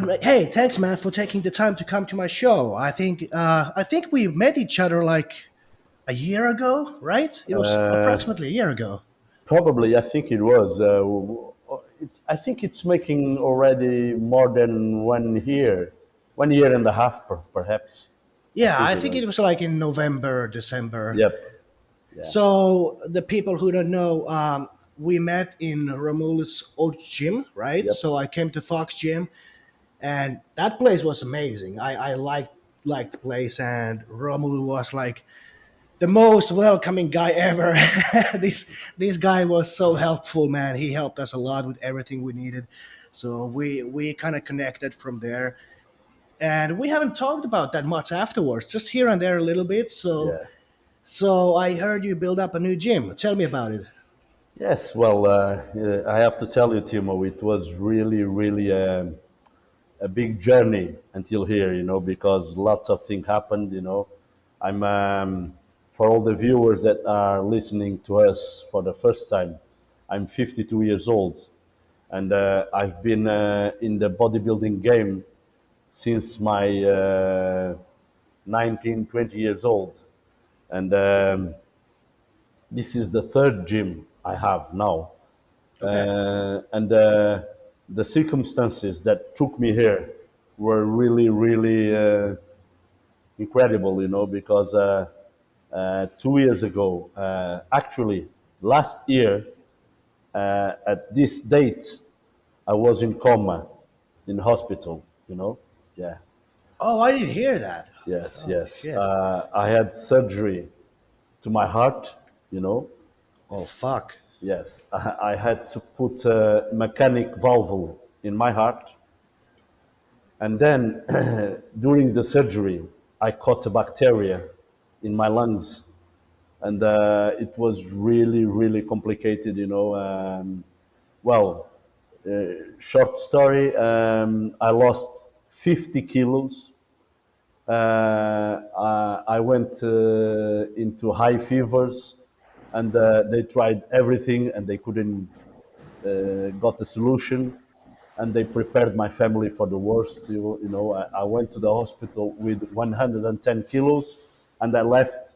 But uh, hey, thanks, man, for taking the time to come to my show. I think uh, I think we met each other like a year ago, right? It was Uh, approximately a year ago. probably, I think it was. Uh, it's, I think it's making already more than one year, one year and a half, per, perhaps. I Yeah, think I it think it was. was like in November, December. Yep. Yeah. So the people who don't know, um, we met in Romulus' old gym, right? Yep. So I came to Fox Gym, and that place was amazing. I, I liked liked the place, and Romulu was like the most welcoming guy ever. this this guy was so helpful, man. He helped us a lot with everything we needed. So we we kind of connected from there, and we haven't talked about that much afterwards. Just here and there a little bit. So Yeah. so I heard you build up a new gym. Tell me about it. Yes. Well, uh, I have to tell you, Timo, it was really, really um, a big journey until here, you know, because lots of things happened, you know. I'm um, for all the viewers that are listening to us for the first time. I'm 52 years old, and uh, I've been uh, in the bodybuilding game since my uh, 19, 20 years old, and um, this is the third gym I have now, Okay. uh, and uh, the circumstances that took me here were really, really uh, incredible, you know, because uh, uh, two years ago, uh, actually last year, uh, at this date, I was in coma in hospital, you know. Yeah, Oh, I didn't hear that. yes, Oh yes. Uh, I had surgery to my heart, you know. Oh fuck. Yes, I, had to put a mechanic valve in my heart And then during the surgery, I caught a bacteria in my lungs. And uh, it was really, really complicated, you know. Um, well, uh, short story, um, I lost 50 kilos. Uh, I, I went uh, into high fevers and uh, they tried everything and they couldn't uh, got the solution and they prepared my family for the worst. You, you know, I, I went to the hospital with 110 kilos and I left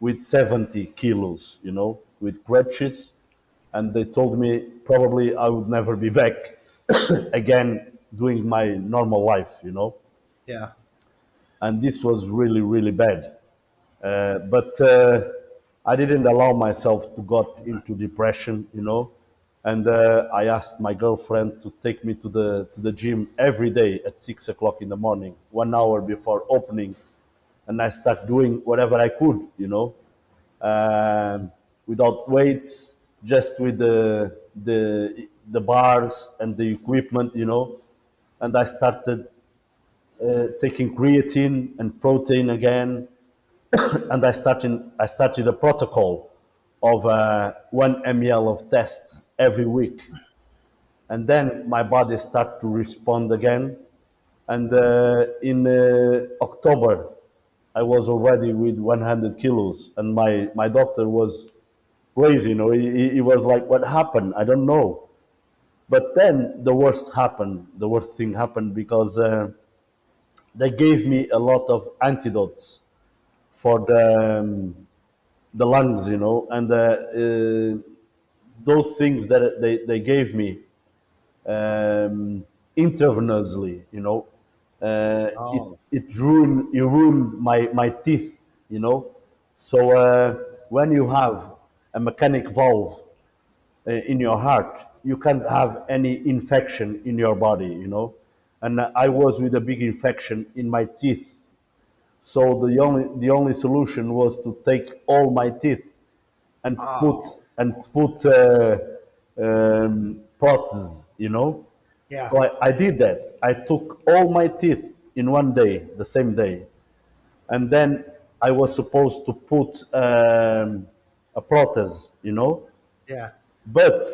with 70 kilos, you know, with crutches. And they told me probably I would never be back again doing my normal life, you know. Yeah. And this was really, really bad. Uh, but uh, I didn't allow myself to got into depression, you know. And uh, I asked my girlfriend to take me to the to the gym every day at six o'clock in the morning, one hour before opening, and I start doing whatever I could, you know, um, without weights, just with the the the bars and the equipment, you know. And I started uh, taking creatine and protein again, and I started I started a protocol of uh, one ml of tests every week, and then my body started to respond again. And uh, in uh, October, I was already with 100 kilos, and my my doctor was crazy. You know, he, he was like, "What happened? I don't know." But then the worst happened. The worst thing happened because uh, they gave me a lot of antidotes for the um, the lungs, you know, and uh, uh, those things that they, they gave me um, intravenously, you know, uh, it Oh. it ruined it ruined my my teeth, you know. So uh, when you have a mechanic valve uh, in your heart, you can't have any infection in your body, you know. And I was with a big infection in my teeth, so the only the only solution was to take all my teeth and put Oh. and put uh, um, protheses, you know. Yeah. So I, I did that. I took all my teeth in one day, the same day, and then I was supposed to put um, a prothesis, you know. Yeah. But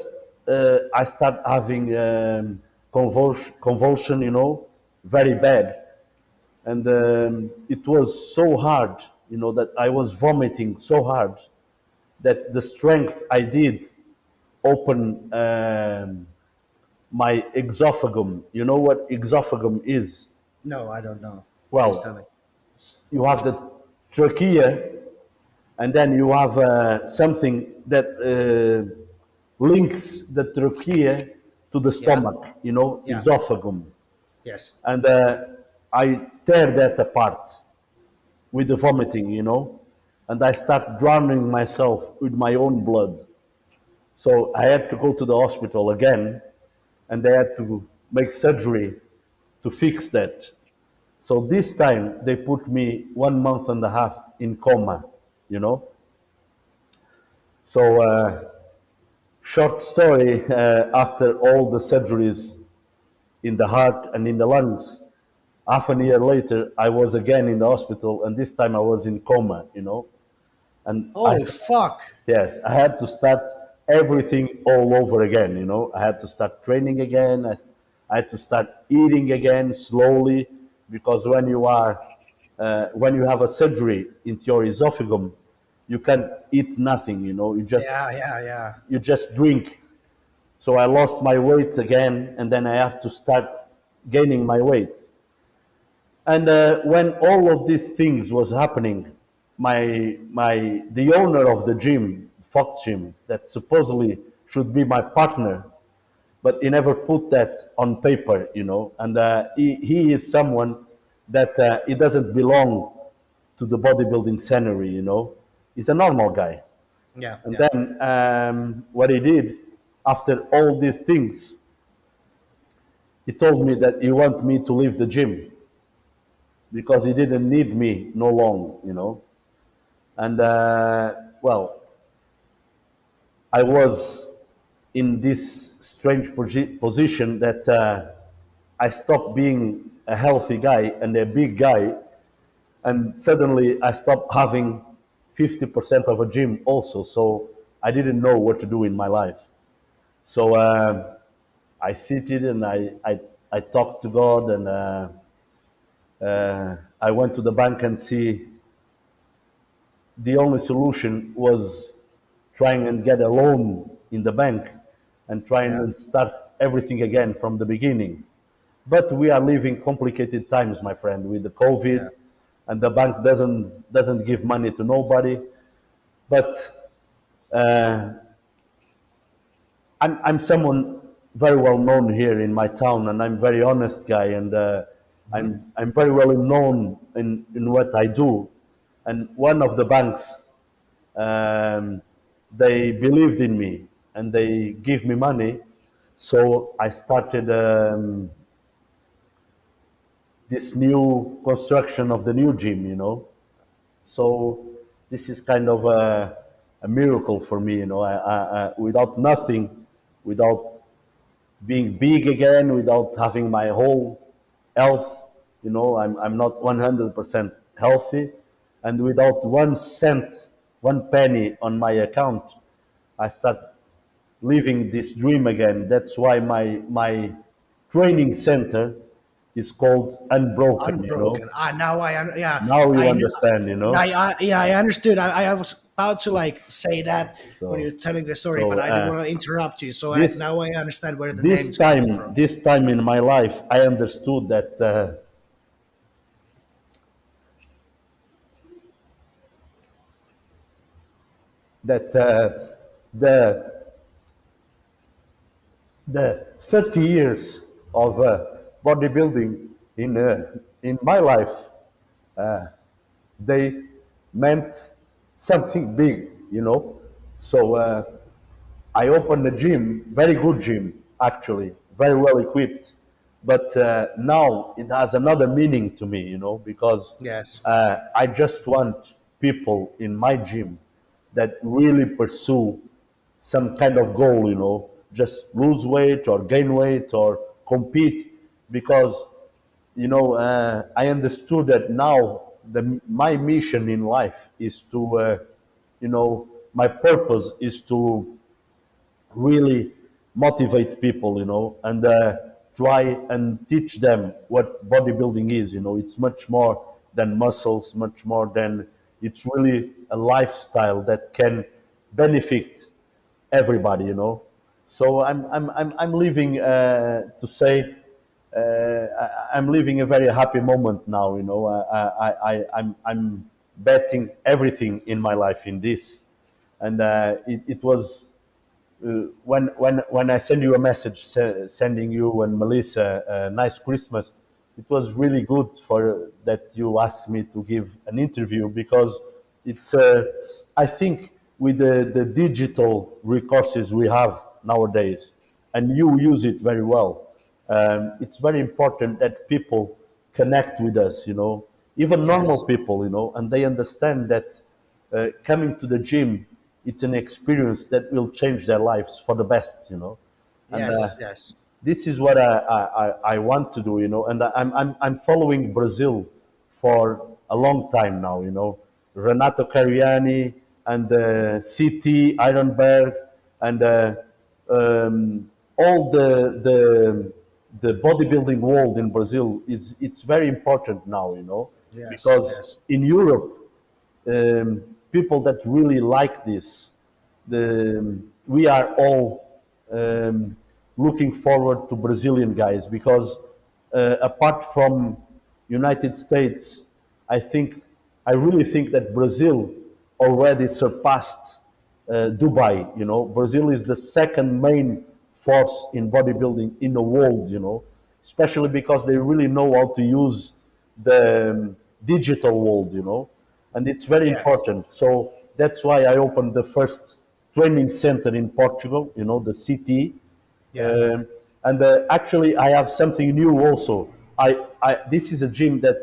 uh, I start having um, convulsion, convulsion, you know, very bad and um, it was so hard you know that i was vomiting so hard that the strength i did open um, my exophagum. You know what exophagum is? No, I don't know. Please tell me. Well, you have the trachea, and then you have uh, something that uh, links the trachea to the Yeah. stomach, you know, Yeah. esophagus. Yes. And uh, I tear that apart with the vomiting, you know, and I start drowning myself with my own blood. So I had to go to the hospital again, and they had to make surgery to fix that. So this time they put me one month and a half in coma, you know. So uh, short story, uh, after all the surgeries in the heart and in the lungs, half a year later, I was again in the hospital, and this time I was in coma, you know. And I, Oh fuck. yes, I had to start everything all over again, you know. I had to start training again. I, I had to start eating again slowly, because when you are, uh, when you have a surgery into your esophagus, you can't eat nothing, you know. You just Yeah, yeah, yeah. you just drink. So I lost my weight again, and then I have to start gaining my weight. And uh, when all of these things was happening, my my the owner of the gym, Fox Gym, that supposedly should be my partner, but he never put that on paper, you know. And uh, he he is someone that uh, he doesn't belong to the bodybuilding scenery, you know. He's a normal guy. Yeah. And yeah. then um, what he did after all these things, he told me that he want me to leave the gym because he didn't need me no long, you know. And uh, well, I was in this strange position that uh, I stopped being a healthy guy and a big guy, and suddenly I stopped having 50% of a gym also. So I didn't know what to do in my life. So um I seated and I, I, I talked to God and uh, I went to the bank and see the only solution was trying and get a loan in the bank and trying Yeah. and start everything again from the beginning. But we are living complicated times, my friend, with the COVID, Yeah. and the bank doesn't doesn't give money to nobody. But uh, I'm I'm someone very well known here in my town, and I'm very honest guy, and uh, I'm I'm very well known in in what I do. And one of the banks, um, they believed in me and they give me money, so I started um, this new construction of the new gym. You know, so this is kind of a, a miracle for me. You know, I, I, I, without nothing, without being big again without having my whole health. You know, I'm, I'm not 100% healthy. And without one cent, one penny on my account, I start living this dream again. That's why my, my training center is called Unbroken, you know. Unbroken. Ah, now I yeah. Now you I understand, you know. I, I yeah, I understood. I, I was about to like say that So- when you're telling the story, so, but I didn't uh, want to interrupt you. So this- I, now I understand where the name this time this time in my life i understood that uh, that uh, the the 30 years of uh, bodybuilding in uh, in my life uh, they meant something big you know so uh, I opened a gym, very good gym, actually, very well equipped. But uh, now it has another meaning to me, you know, because Yes. uh, I just want people in my gym that really pursue some kind of goal, you know, just lose weight or gain weight or compete because you know, uh, I understood that now the, my mission in life is to, uh, you know, my purpose is to really motivate people, you know, and uh, try and teach them what bodybuilding is. You know, it's much more than muscles, much more than it's really a lifestyle that can benefit everybody. You know, So I'm I'm I'm I'm living uh, to say I, I'm living a very happy moment now. You know, I, I, I I'm I'm betting everything in my life in this, and uh, it, it was uh, when when when I send you a message se- sending you and Melissa a nice Christmas, it was really good for that you asked me to give an interview because it's uh, I think with the, the digital resources we have nowadays, and you use it very well. Um, it's very important that people connect with us, you know, even normal Yes, people, you know, and they understand that uh, coming to the gym, it's an experience that will change their lives for the best, you know. And uh, yes, yes, this is what I, I, I I want to do, you know. And I'm, I'm, I'm following Brazil for a long time now, you know. Renato Cariani and uh, CT Ironberg and uh, um, all the, the, the bodybuilding world in Brazil is it's very important now, you know, yes, because yes, in Europe um, people that really like this. The, we are all um, looking forward to Brazilian guys because uh, apart from United States, I think I really think that Brazil already surpassed uh, Dubai. You know, Brazil is the second main force in bodybuilding in the world. You know, especially because they really know how to use the um, digital world. You know, and it's very yeah, important. So that's why I opened the first training center in Portugal. You know, the city. yeah, Um, and uh, actually, I have something new also. I, I this is a gym that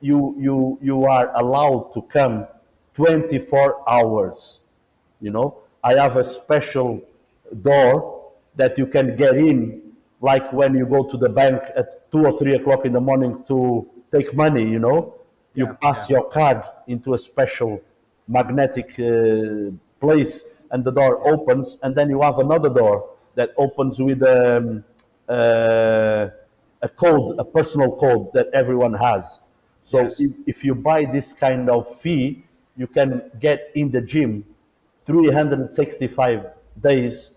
you you you are allowed to come 24 hours you know i have a special door that you can get in like when you go to the bank at 2 or 3 o'clock in the morning to take money you know? You yeah, pass yeah. your card into a special magnetic uh, place and the door opens and then you have another door that opens with um, uh, a code a personal code that everyone has. So Yes, if, if you buy this kind of fee you can get in the gym 365 days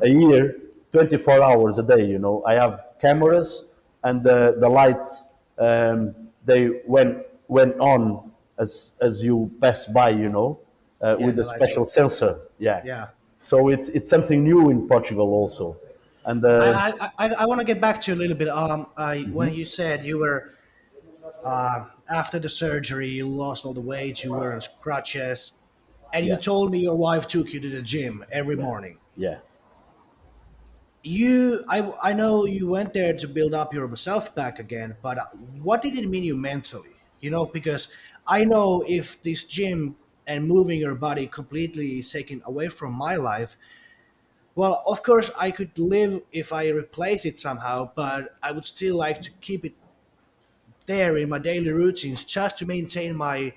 a year, 24 hours a day. You know, I have cameras and the, the lights um, they went went on as as you pass by. You know, uh, yeah, with a special on. sensor. Yeah. Yeah. So it's it's something new in Portugal also, and uh, I I, I, I want to get back to you a little bit. Um, I when you said you were uh, after the surgery, you lost all the weight, you were on crutches, and you told me your wife took you to the gym every morning. yeah, You, I, I know you went there to build up yourself back again, but what did it mean you mentally? You know, because I know if this gym and moving your body completely is taken away from my life, well, of course I could live if I replace it somehow, but I would still like to keep it there in my daily routines just to maintain my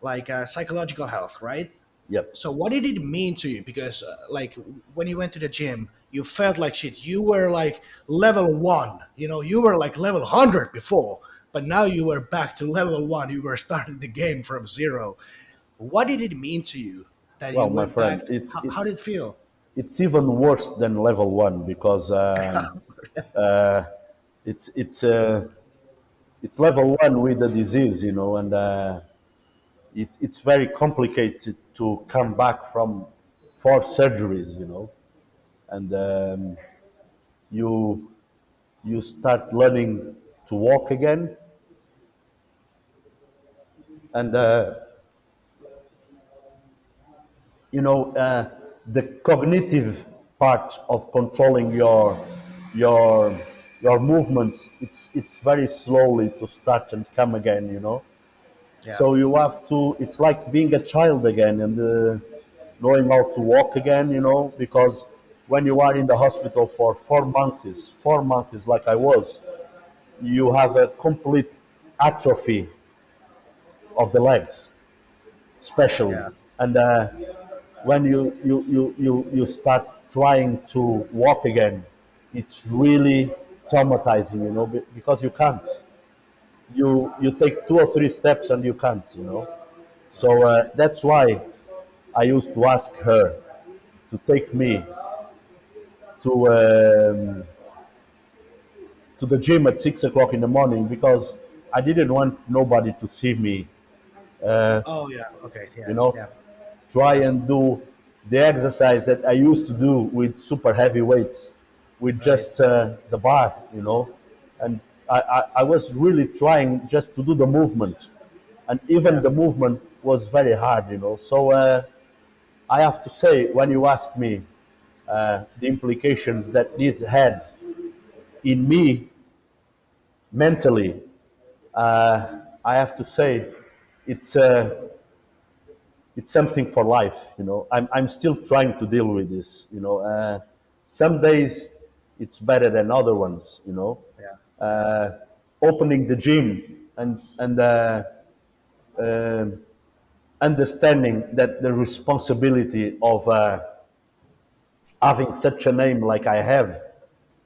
like uh, psychological health, right? yep. So what did it mean to you? Because uh, like when you went to the gym, you felt like shit. You were like level one. You know, you were like level hundred before, but now you were back to level one. You were starting the game from zero. What did it mean to you that Well, you my went friend, back? it's How, how did it feel? it's even worse than level one because um, uh, it's it's uh, it's level one with the disease, you know, and uh, it, it's very complicated to come back from four surgeries, you know, and um, you you start learning to walk again, and uh, you know uh, the cognitive part of controlling your your your movements. It's it's very slowly to start and come again, you know Yeah, So you have to. It's like being a child again and uh, knowing how to walk again. You know, because when you are in the hospital for four months, four months like I was, you have a complete atrophy of the legs, especially. yeah, And uh, when you, you, you, you, you start trying to walk again, it's really traumatizing. You know, because you can't. You you take two or three steps and you can't. You know. So uh, that's why I used to ask her to take me to um, to the gym at six o'clock in the morning because I didn't want nobody to see me Oh yeah. Okay. Yeah. you know Yeah. try and do the exercise that i used to do with super heavy weights with just uh, the bar you know and I, I, I was really trying just to do the movement and even Yeah. the movement was very hard you know so uh, i have to say when you ask me uh, the implications that this had in me mentally. Uh, i have to say it's uh, it's something for life you know. I'm, I'm still trying to deal with this you know. Uh, some days it's better than other ones you know. Yeah. uh, opening the gym and and uh, um understanding that the responsibility of uh, having such a name like i have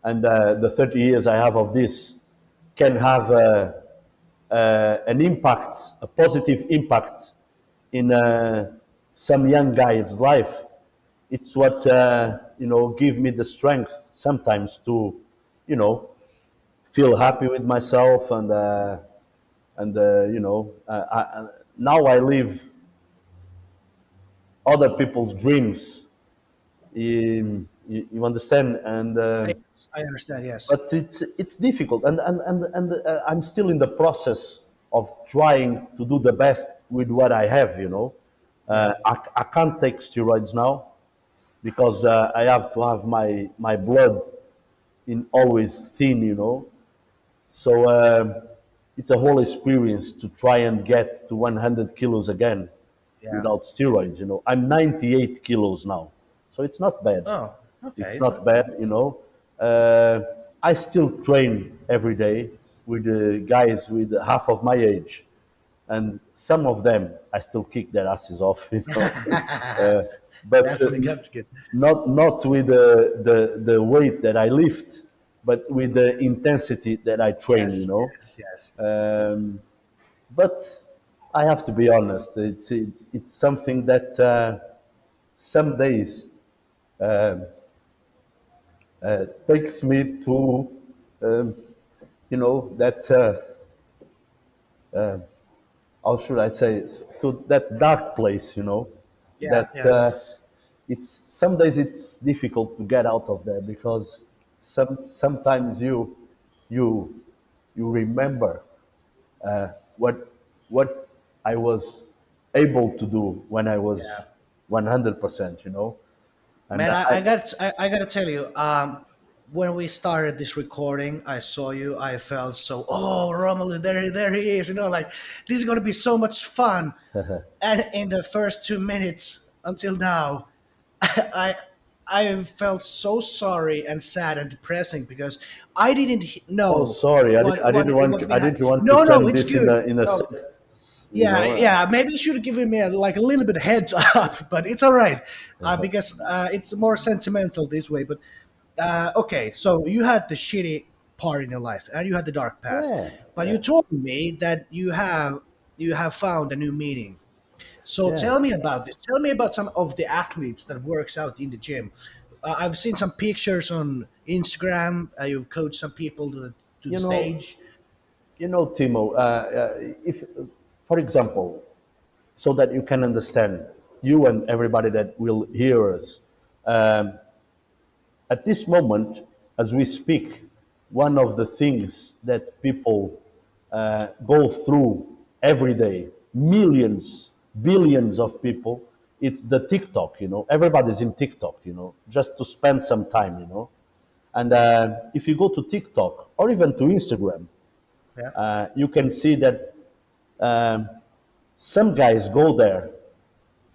and uh, the 30 years i have of this can have uh, uh, an impact a positive impact in uh, some young guy's life. It's what uh, you know give me the strength sometimes to you know feel happy with myself and uh, and you know I- now I live other people's dreams you, you you understand and uh, I, I understand. Yes. but it's it's difficult and and and, and uh, i'm still in the process of trying to do the best with what i have you know uh, I, I can't take steroids now because uh, i have to have my my blood in always thin you know so um, it's a whole experience to try and get to 100 kilos again Yeah. without steroids you know i'm 98 kilos now so it's not bad Oh. Okay. it's not bad, you know. Uh, I still train every day with uh, guys with half of my age, and some of them I still kick their asses off, you know. uh, but That's uh, that's good. not not with the, the the weight that I lift, but with the intensity that I train, Yes. you know. Yes. Yes. Um, but I have to be honest. It's it's, it's something that uh, some days takes me to, um, you know, that, uh, uh, how should I say, to that dark place, you know, Yeah, that yeah. Uh, it's some days it's difficult to get out of there because some sometimes you you you remember uh, what what I was able to do when I was Yeah. one hundred percent, you know. And Man, I, I got I, I got to tell you, um, when we started this recording, I saw you. I felt so. Oh, Romelu, there, there he is. You know, like this is going to be so much fun. and in the first two minutes until now, I I felt so sorry and sad and depressing because I didn't know. Oh, sorry, I, what- did, I didn't want. what to, we I didn't want No, to no, turn it's this in good. a in a. No. You Yeah, know, uh, yeah. Maybe you should have given me a, like a little bit heads up, but it's all right Uh-huh. uh, because uh, it's more sentimental this way. But uh, okay, so you had the shitty part in your life, and you had the dark past. Yeah, but you told me that you have you have found a new meaning. So Yeah. tell me about this. Tell me about some of the athletes that works out in the gym. Uh, I've seen some pictures on Instagram. Uh, you've coached some people to, to the know, stage. You know, Timo. Uh, uh, if, for example, so that you can understand, you and everybody that will hear us, um, at this moment, as we speak, one of the things that people uh, go through every day, millions, billions of people, it's the TikTok, you know. Everybody's in TikTok, you know, just to spend some time, you know. And uh, if you go to TikTok or even to Instagram, Yeah. uh, you can see that um, some guys go there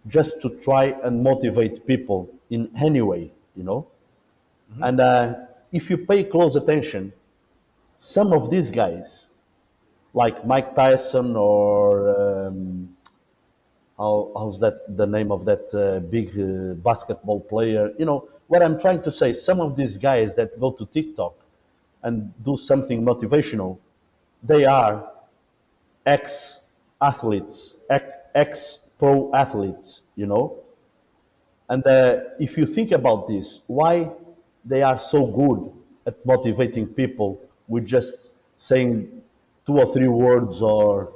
just to try and motivate people in any way, you know. And uh, if you pay close attention, some of these guys, like Mike Tyson or um, how, how's that the name of that uh, big uh, basketball player? You know what I'm trying to say. Some of these guys that go to TikTok and do something motivational, they are ex athletes, ex pro athletes. You know, and uh, if you think about this, why they are so good at motivating people with just saying two or three words or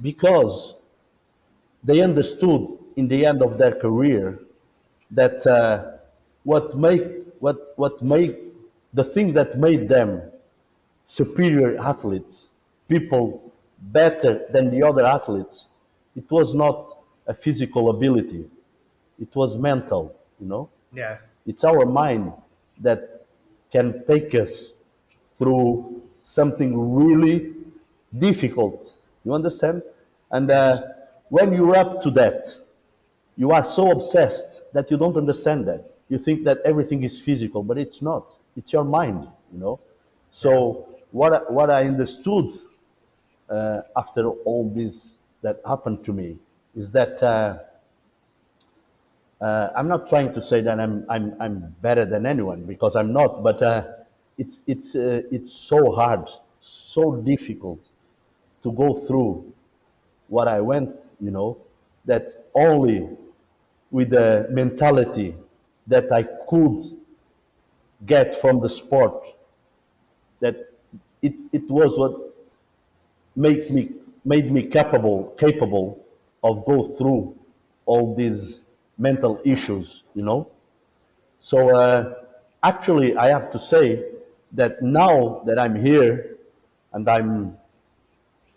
because they understood in the end of their career that uh, what make what what made the thing that made them superior athletes, people better than the other athletes, it was not a physical ability, it was mental, you know. Yeah. It's our mind that can take us through something really difficult. You understand? And uh, when you're up to that, you are so obsessed that you don't understand that. You think that everything is physical, but it's not. It's your mind, you know. So what what I understood uh, after all this that happened to me is that uh, uh, I'm not trying to say that I'm I'm I'm better than anyone because I'm not, but uh, it's it's uh, it's so hard, so difficult to go through what I went, you know, that only with the mentality that I could get from the sport, that it, it was what made me made me capable capable of go through all these mental issues, you know. So uh, actually, I have to say that now that I'm here and I'm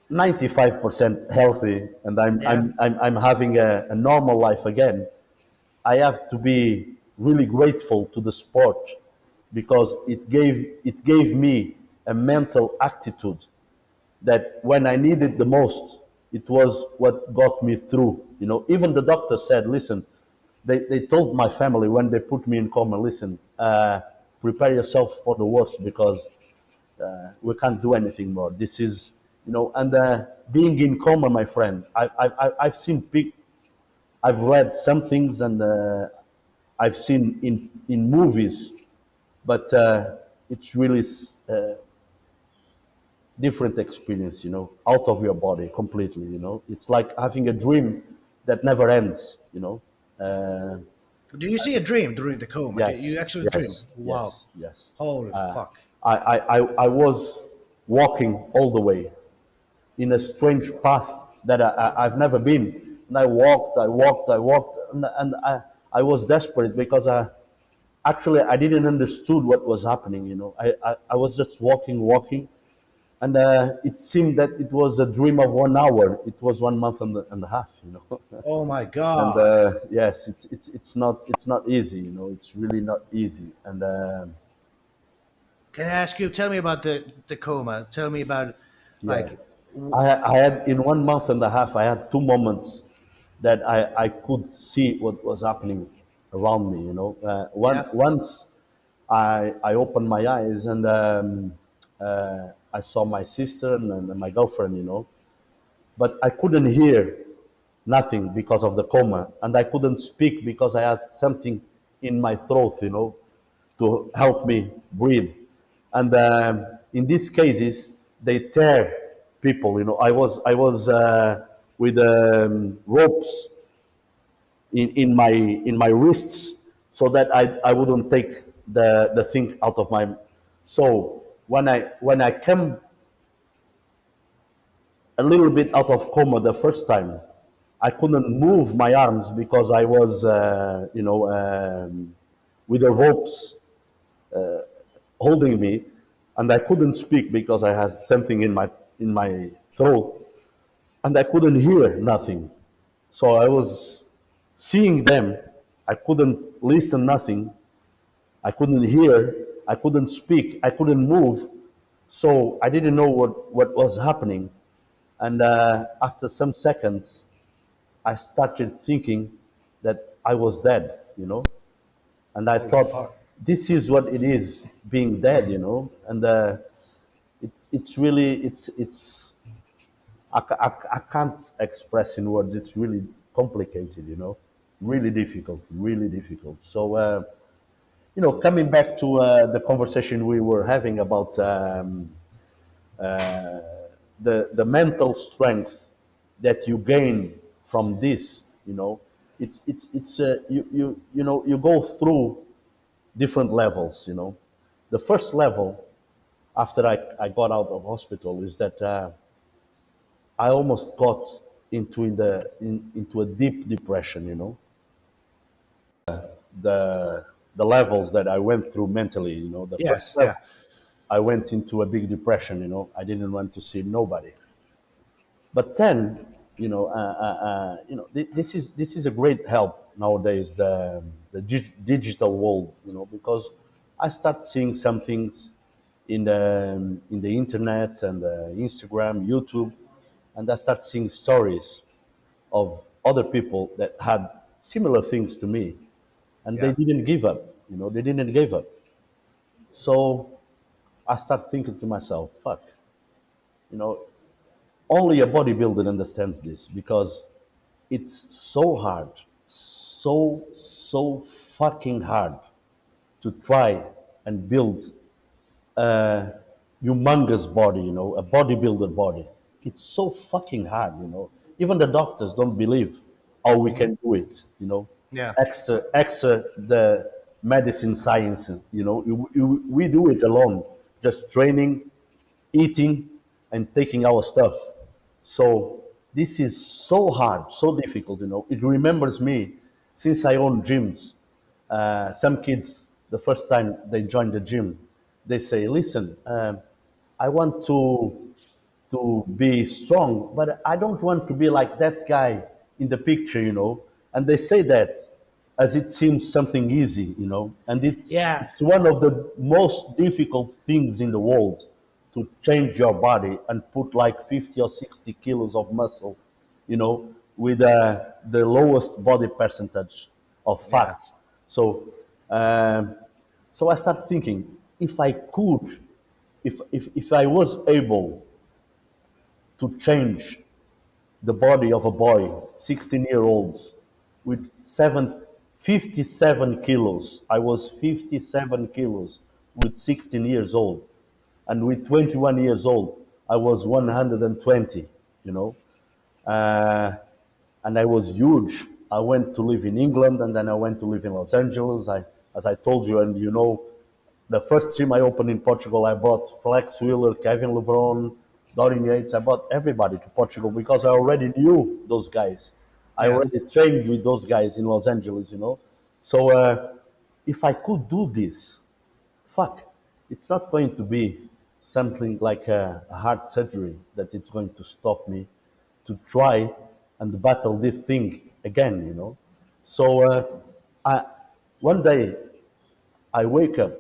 95% healthy and I'm, Yeah. I'm, I'm, I'm having a, a normal life again, I have to be really grateful to the sport because it gave, it gave me a mental attitude that when I needed the most, it was what got me through. You know, even the doctor said, listen, they, they told my family when they put me in coma, listen, uh, prepare yourself for the worst because uh, we can't do anything more. This is, you know, and uh, being in coma, my friend, I, I, I- I've seen, pic- I've read some things and uh, I've seen in, in movies, but uh, it's really uh, different experience, you know, out of your body completely, you know. It's like having a dream that never ends, you know. Uh, Do you see a dream during the coma? yes, you actually yes, dream? Wow. Yes, yes. Holy fuck. I, I, I, I was walking all the way in a strange path that I, I, I've never been. And I walked, I walked, I walked, and, and I, I was desperate because I, actually I didn't understood what was happening, you know. I, I, I was just walking, walking, and uh, it seemed that it was a dream of one hour. It was one month and, a- and a half, you know. Oh my and god. uh, yes, it's, it's, it's, not, it's not easy, you know. It's really not easy. And um Can I ask you? Tell me about the the coma. Tell me about like I, I had in one month and a half, I had two moments that I, I could see what was happening around me. You know, uh, one, Yeah. once I I opened my eyes and um, uh, I saw my sister and, my girlfriend. You know, but I couldn't hear nothing because of the coma, and I couldn't speak because I had something in my throat. You know, to help me breathe. And um, in these cases, they tear people. You know, I was I was uh, with um, ropes in, in my in my wrists so that I, I wouldn't take the, the thing out of my. So when I when I came a little bit out of coma the first time, I couldn't move my arms because I was uh, you know um, with the ropes holding me, and I couldn't speak because I had something in my in my throat, and I couldn't hear nothing. So I was seeing them. I couldn't listen nothing. I couldn't hear. I couldn't speak. I couldn't move. So I didn't know what, what was happening. And uh, after some seconds, I started thinking that I was dead, you know. And I thought, this is what it is being dead, you know. And uh, it's it's really it's it's I, I, I can't express in words. It's really complicated, you know, really difficult, really difficult. So uh, you know, coming back to uh, the conversation we were having about um, the the mental strength that you gain from this, you know, it's it's it's uh, you you you know you go through different levels. You know, the first level after I, I got out of hospital is that uh, I almost got into in the in, into a deep depression. You know, the the levels that I went through mentally. You know, the first Yes, level yeah, I went into a big depression. You know, I didn't want to see nobody. But then, you know, uh, uh, uh, you know, thi- this is this is a great help nowadays. The the dig- digital world, you know, because I start seeing some things in the in the internet and uh, Instagram, YouTube, and I start seeing stories of other people that had similar things to me, and they didn't give up. You know, they didn't give up. So I start thinking to myself, fuck, you know, only a bodybuilder understands this because it's so hard, so, so fucking hard to try and build a humongous body, you know, a bodybuilder body. It's so fucking hard, you know. Even the doctors don't believe how we can do it, you know. Yeah, Extra, extra the medicine science, you know. We, we do it alone, just training, eating, and taking our stuff. So this is so hard, so difficult, you know. It remembers me since I own gyms. Uh, some kids, the first time they join the gym, they say, "Listen, um, I want to to be strong, but I don't want to be like that guy in the picture, you know." And they say that as it seems something easy, you know, and it's yeah, it's one of the most difficult things in the world to change your body and put like 50 or 60 kilos of muscle, you know, with uh, the lowest body percentage of yeah. So, um, so I start thinking if I could, if, if, if I was able to change the body of a boy, 16 year olds, with seven, 57 kilos. I was 57 kilos with 16 years old. And with 21 years old, I was 120, you know. Uh, and I was huge. I went to live in England and then I went to live in Los Angeles. I, as I told you, and you know, the first gym I opened in Portugal, I bought Flex Wheeler, Kevin Levrone, Dorian Yates. I bought everybody to Portugal because I already knew those guys. I already trained with those guys in Los Angeles, you know. So uh, if I could do this, fuck, it's not going to be something like a, a heart surgery that it's going to stop me to try and battle this thing again, you know. So uh, I, one day I wake up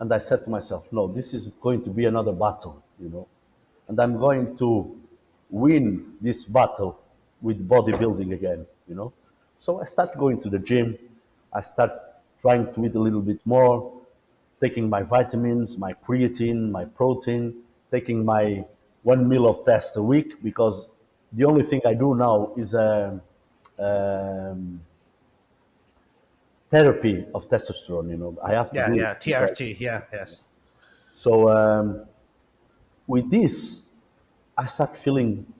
and I said to myself, no, this is going to be another battle, you know, and I'm going to win this battle with bodybuilding again, you know. So I start going to the gym. I start trying to eat a little bit more, taking my vitamins, my creatine, my protein, taking my one meal of test a week because the only thing I do now is a, um, therapy of testosterone. You know, I have to yeah, do yeah, because TRT, yeah, yes, so um, with this, I start feeling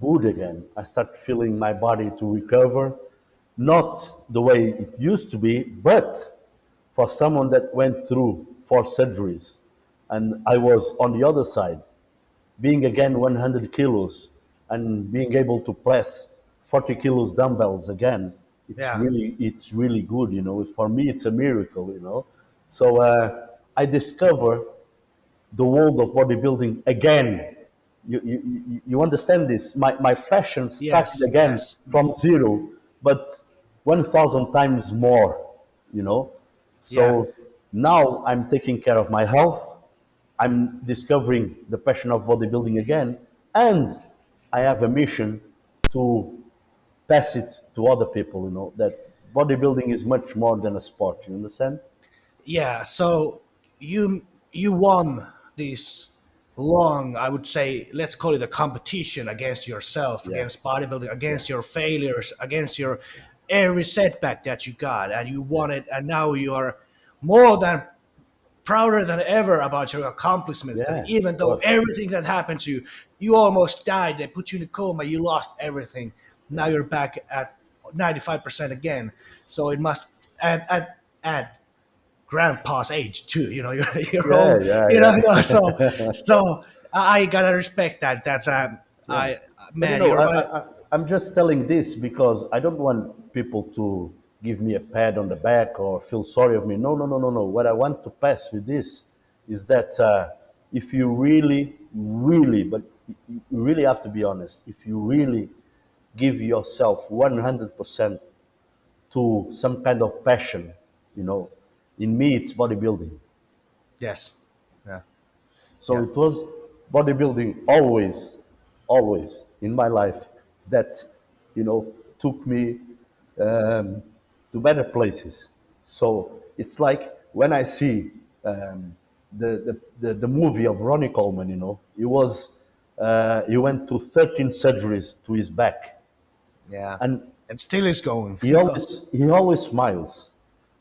good again. I start feeling my body to recover, not the way it used to be, but for someone that went through four surgeries, and I was on the other side, being again 100 kilos and being able to press 40 kilos dumbbells again it's yeah, really it's really good you know. For me it's a miracle you know. So uh, i discover the world of bodybuilding again you, you, you understand this my, my passion started yes, again yes, from zero but 1000 times more you know yeah, so now i'm taking care of my health I'm discovering the passion of bodybuilding again, and I have a mission to pass it to other people. You know that bodybuilding is much more than a sport. You understand? yeah. So you you won this long, I would say, let's call it a competition against yourself, Yeah, against bodybuilding, against your failures, against your every setback that you got, and you won it, and now you are more than prouder than ever about your accomplishments yeah. even though everything that happened to you you almost died they put you in a coma you lost everything. Now you're back at 95% again. So it must add add add grandpa's age too. You know, you're you're Yeah, old. yeah, You know, you know, so so I gotta respect that. That's um, Yeah. I But you man, know, I, right. I, I- I'm just telling this because I don't want people to give me a pat on the back or feel sorry of me. No, no, no, no, no. What I want to pass with this is that uh, if you really, really, but you you really have to be honest, if you really give yourself 100% to some kind of passion, you know, in me it's bodybuilding. Yes. Yeah. So Yeah. it was bodybuilding always, always in my life that, you know, took me um, to better places. So it's like when I see um, the, the, the, the movie of Ronnie Coleman, you know, he was, uh, he went to 13 surgeries to his back. Yeah. And And still is going. he always he always smiles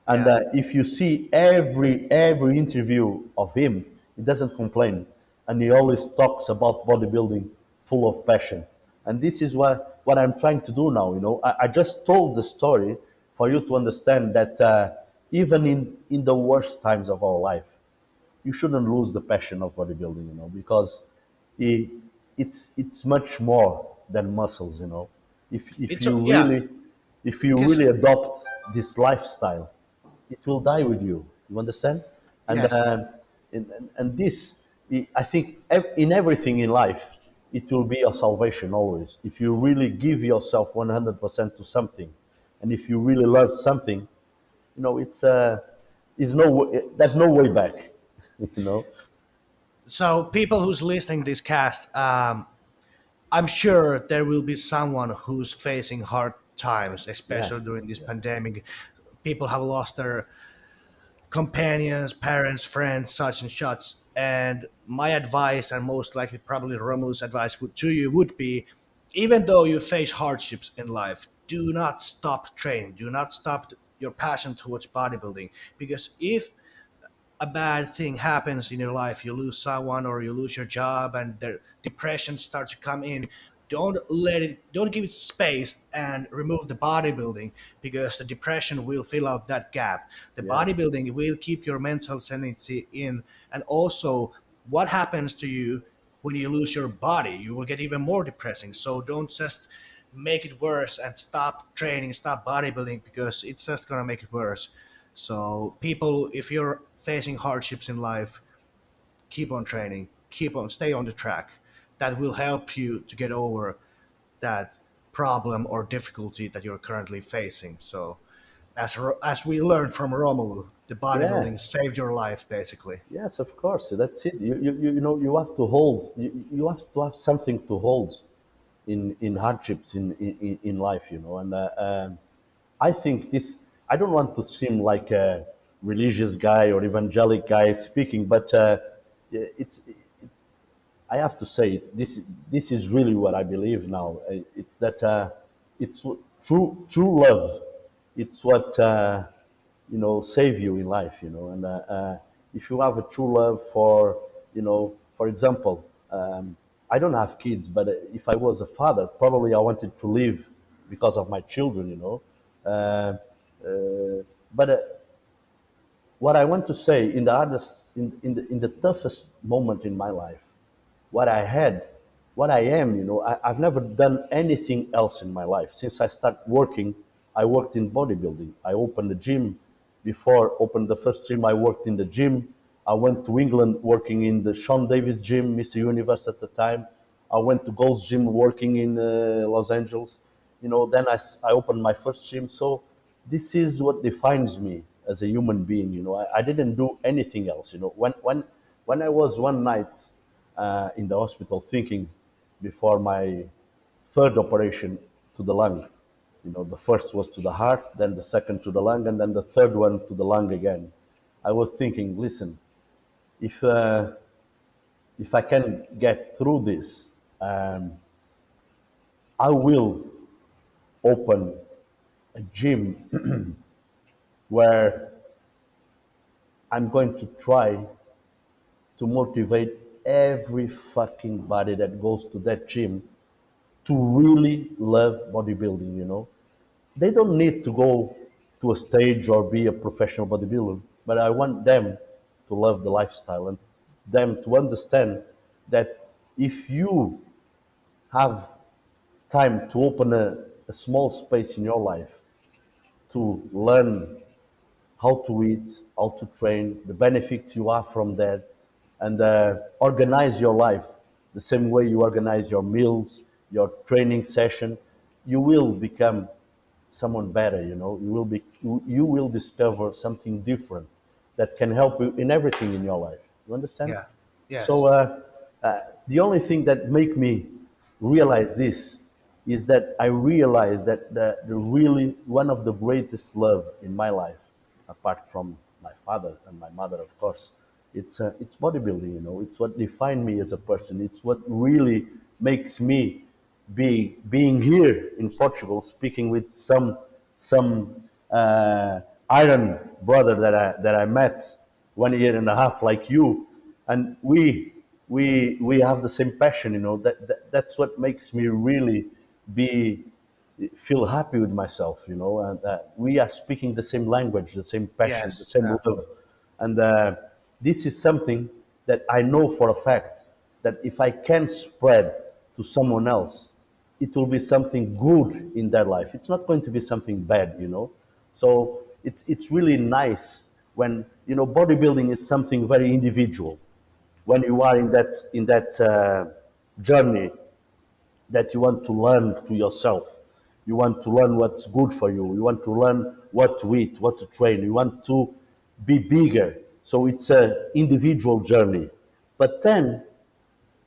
and Yeah. uh, if you see every every interview of him he doesn't complain and he always talks about bodybuilding full of passion and this is what what i'm trying to do now you know i, I just told the story for you to understand that uh, even in in the worst times of our life you shouldn't lose the passion of bodybuilding, you know, because it, it's it's much more than muscles, you know. If if It's you a- yeah. really if you really adopt this lifestyle, it will die with you. You understand? And Yes. uh, and, and, this, I think, in everything in life, it will be your salvation always. If you really give yourself one hundred percent to something, and if you really love something, you know, it's uh, is no there's no way back. You know. So people who's listening this cast, um, I'm sure there will be someone who's facing hard times, especially Yeah. during this pandemic. People have lost their companions, parents, friends, such and such. And my advice, and most likely probably Romulo's advice would, to you would be, even though you face hardships in life, do not stop training. Do not stop your passion towards bodybuilding. Because if a bad thing happens in your life, you lose someone or you lose your job and the depression starts to come in, don't let it don't give it space and remove the bodybuilding because the depression will fill out that gap. The Yeah. bodybuilding will keep your mental sanity in and also what happens to you when you lose your body, you will get even more depressing. So don't just make it worse and stop training, stop bodybuilding because it's just gonna make it worse. So people, if you're facing hardships in life, keep on training, keep on, stay on the track. That will help you to get over that problem or difficulty that you're currently facing. So, as as we learned from Romulo, the bodybuilding Yeah. saved your life basically. Yes, of course. That's it. You, you, you you know, you have to hold. You, you have to have something to hold in in hardships in in, in life. You know, and uh, um, I think this. I don't want to seem like a religious guy or evangelic guy speaking, but uh, it's. I have to say, this this is really what I believe now. It's that uh, it's true true love. It's what uh, you know save you in life. You know, and uh, uh, if you have a true love for you know, for example, um, I don't have kids, but uh, if I was a father, probably I wanted to live because of my children. You know, uh, but. What I want to say in the hardest, in, in, the, in the toughest moment in my life, what I had, what I am, you know, I, I've never done anything else in my life. Since I started working, I worked in bodybuilding. I opened a gym. Before opened the first gym, I worked in the gym. I went to England working in the Sean Davis gym, Mr. Universe at the time. I went to Gold's Gym working in uh, Los Angeles. You know, then I, I opened my first gym. So this is what defines me as a human being. You know, I, I didn't do anything else. You know, when when when I was one night uh, in the hospital thinking before my third operation to the lung. You know, the first was to the heart, then the second to the lung, and then the third one to the lung again. I was thinking, listen, if uh, if I can get through this, um, I will open a gym where I'm going to try to motivate every fucking body that goes to that gym to really love bodybuilding, you know. They don't need to go to a stage or be a professional bodybuilder. but I want them to love the lifestyle and them to understand that if you have time to open a, a small space in your life to learn how to eat, how to train, the benefits you have from that, and uh, organize your life the same way you organize your meals, your training session, you will become someone better. You know, you will be you, you will discover something different that can help you in everything in your life. You understand? Yeah. Yes. So uh, uh, the only thing that make me realize this is that I realize that the, the really one of the greatest love in my life, apart from my father and my mother, of course, it's uh, it's bodybuilding. You know, it's what defined me as a person. It's what really makes me be being here in Portugal, speaking with some some uh, iron brother that I that I met one year and a half, like you, and we we we have the same passion. You know that, that that's what makes me really be feel happy with myself. You know, and uh, we are speaking the same language, the same passion, the same love, and uh, this is something that I know for a fact that if I can spread to someone else, it will be something good in their life. It's not going to be something bad, you know. So it's it's really nice when you know bodybuilding is something very individual. When you are in that in that uh, journey that you want to learn to yourself. You want to learn what's good for you. You want to learn what to eat, what to train. You want to be bigger. So it's an individual journey. But then,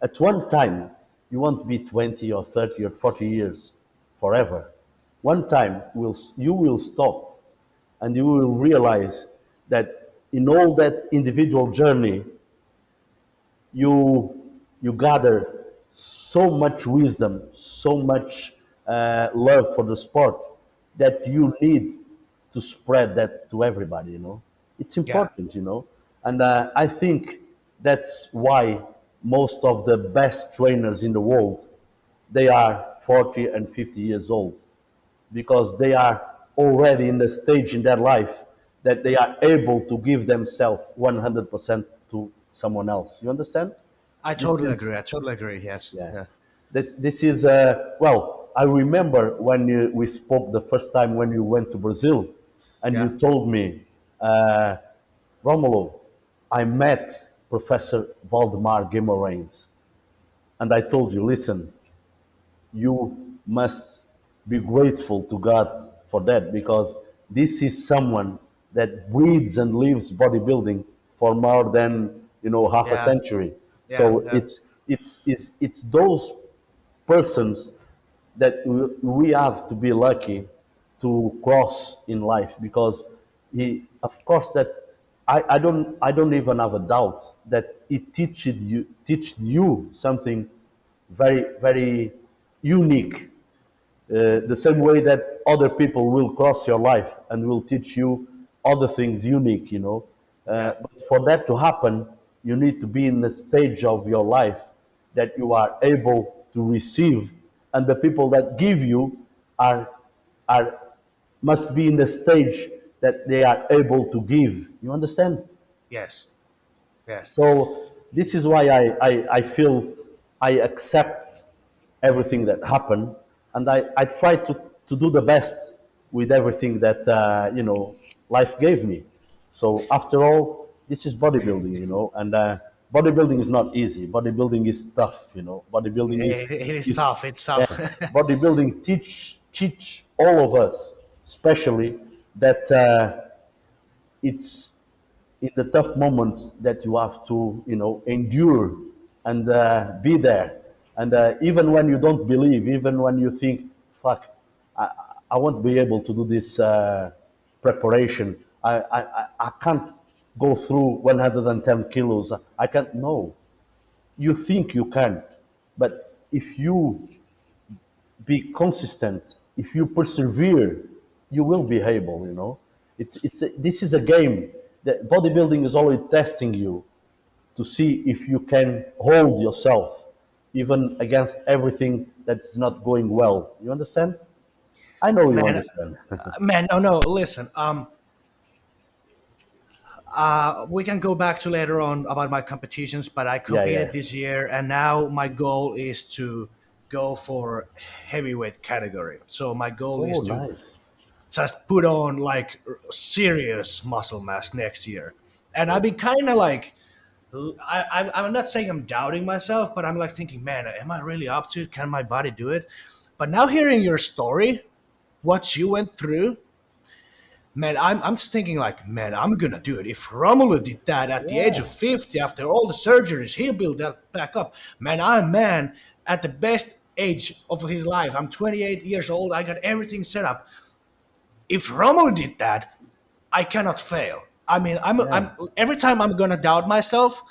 at one time, you won't be 20 or 30 or 40 years forever. One time, will, you will stop and you will realize that in all that individual journey, you you gather so much wisdom, so much uh, love for the sport that you need to spread that to everybody. You know, it's Yeah. important. You know, and uh, I think that's why most of the best trainers in the world they are 40 and 50 years old because they are already in the stage in their life that they are able to give themselves 100% to someone else. You understand? I totally agree. I totally agree. Yes. yeah. Yeah. This, this is uh, well. I remember when you, we spoke the first time when you went to Brazil, and Yeah. you told me, uh, Romulo, I met Professor Valdemar Guimarães, and I told you, listen, you must be grateful to God for that because this is someone that breathes and lives bodybuilding for more than you know half a century. Yeah. So Yeah. it's it's it's it's those persons that we have to be lucky to cross in life because he of course that I, I don't I don't even have a doubt that he teached you teached you something very very unique uh, the same way that other people will cross your life and will teach you other things unique, you know. Uh, but for that to happen, you need to be in the stage of your life that you are able to receive, and the people that give you are are must be in the stage that they are able to give. You understand? Yes. Yes. So this is why I, I, I feel I accept everything that happened, and I, I try to, to do the best with everything that uh, you know life gave me. So after all, this is bodybuilding, you know, and uh, bodybuilding is not easy. Bodybuilding is tough, you know. Bodybuilding is It, it is is tough. It's yeah, tough. bodybuilding teach teach all of us, especially that uh, it's in the tough moments that you have to, you know, endure and uh, be there. And uh, even when you don't believe, even when you think, fuck, I, I won't be able to do this uh, preparation. I, I, I I can't go through 110 kilos. I can't. No, you think you can, but if you be consistent, if you persevere, you will be able. You know, it's it's a, this is a game. That bodybuilding is always testing you to see if you can hold yourself even against everything that's not going well. You understand? I know you man, understand. man, no, no. Listen, um, uh, we can go back to later on about my competitions, but I Yeah, yeah. competed this year, and now my goal is to go for heavyweight category. So my goal Oh, is to nice. Just put on like serious muscle mass next year. And I've been kind of like, I, I'm not saying I'm doubting myself, but I'm like thinking, man, am I really up to it? Can my body do it? But now hearing your story, what you went through, man, I'm, I'm just thinking like, man, I'm gonna do it. If Romulo did that at the age of 50 after all the surgeries, he'll build that back up. Man, I'm man at the best age of his life. I'm 28 years old. I got everything set up if Romo did that, I cannot fail. I mean, I'm, Yeah. I'm every time I'm gonna doubt myself,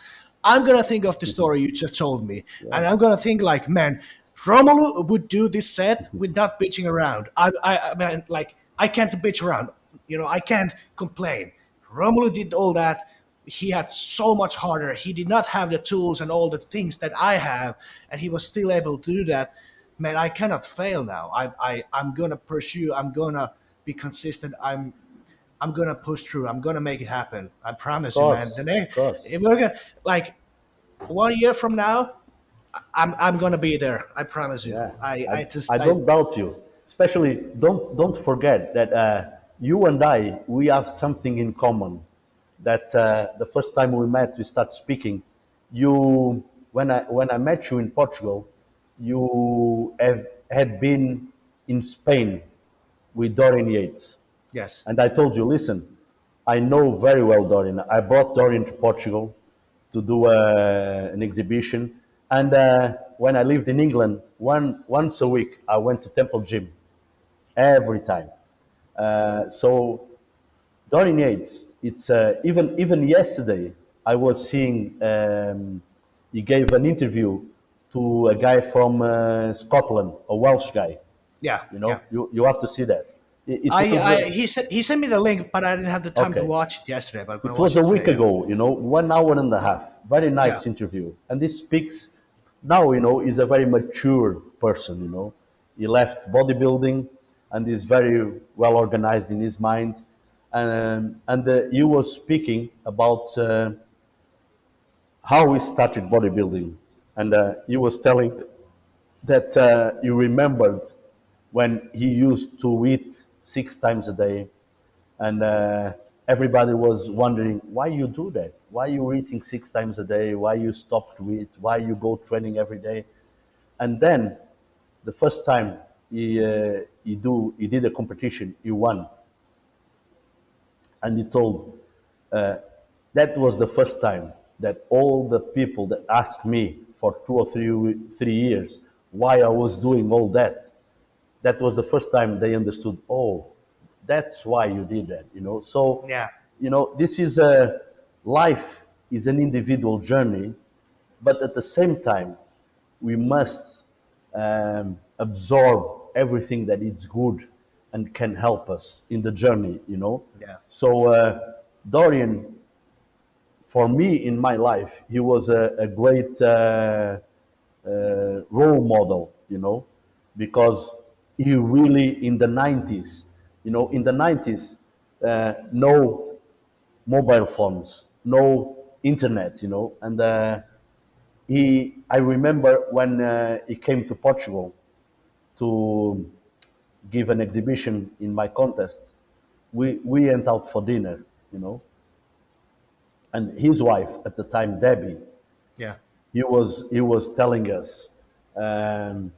I'm gonna think of the mm-hmm. story you just told me, and I'm gonna think like, man, Romulo would do this set with not bitching around. I, I, I mean, like, I can't bitch around. You know, I can't complain. Romulo did all that. He had so much harder. He did not have the tools and all the things that I have, and he was still able to do that. Man, I cannot fail now. I, I, I'm gonna pursue. I'm gonna be consistent. I'm I'm gonna push through. I'm gonna make it happen. I promise you, man. The next, if we're gonna like one year from now, I'm I'm gonna be there. I promise you. Yeah, I I, I just I I don't doubt you. Especially, don't don't forget that uh, you and I we have something in common. That uh, the first time we met, we start speaking. You when I when I met you in Portugal, you have had been in Spain with Dorian Yates. yes And I told you, listen, I know very well Dorian. I brought Dorian to Portugal to do uh, an exhibition. And uh, when I lived in England, one, once a week, I went to Temple Gym every time. Uh, so Dorian Yates, it's uh, even even yesterday I was seeing um, he gave an interview to a guy from uh, Scotland, a Welsh guy. Yeah You know, yeah. you, you have to see that. It, it I, I he sent he sent me the link, but I didn't have the time to watch it yesterday. But I'm It was watch a week today. ago, you know, one hour and a half. Very nice Yeah. interview. And this speaks now, you know, he's a very mature person, you know. He left bodybuilding and is very well organized in his mind. Um, and uh, he was speaking about uh, how he started bodybuilding. And uh, he was telling that uh, he remembered when he used to eat six times a day. And uh, everybody was wondering why you do that? Why you eating six times a day? Why you stop to eat? Why you go training every day? And then the first time he, uh, he do he did a competition he won. And he told uh, that was the first time that all the people that asked me for two or three three years why I was doing all that that was the first time they understood oh that's why you did that you know so Yeah. you know this is a life is an individual journey but at the same time we must um, absorb everything that is good and can help us in the journey you know Yeah. so uh, dorian for me in my life he was a, a great uh, uh, role model, you know, because he really in the 90s, you know, in the 90s, uh, no mobile phones, no internet, you know, and uh, he, I remember when uh, he came to Portugal to give an exhibition in my contest, we, we went out for dinner, you know, and his wife at the time, Debbie, Yeah. he was he was telling us um,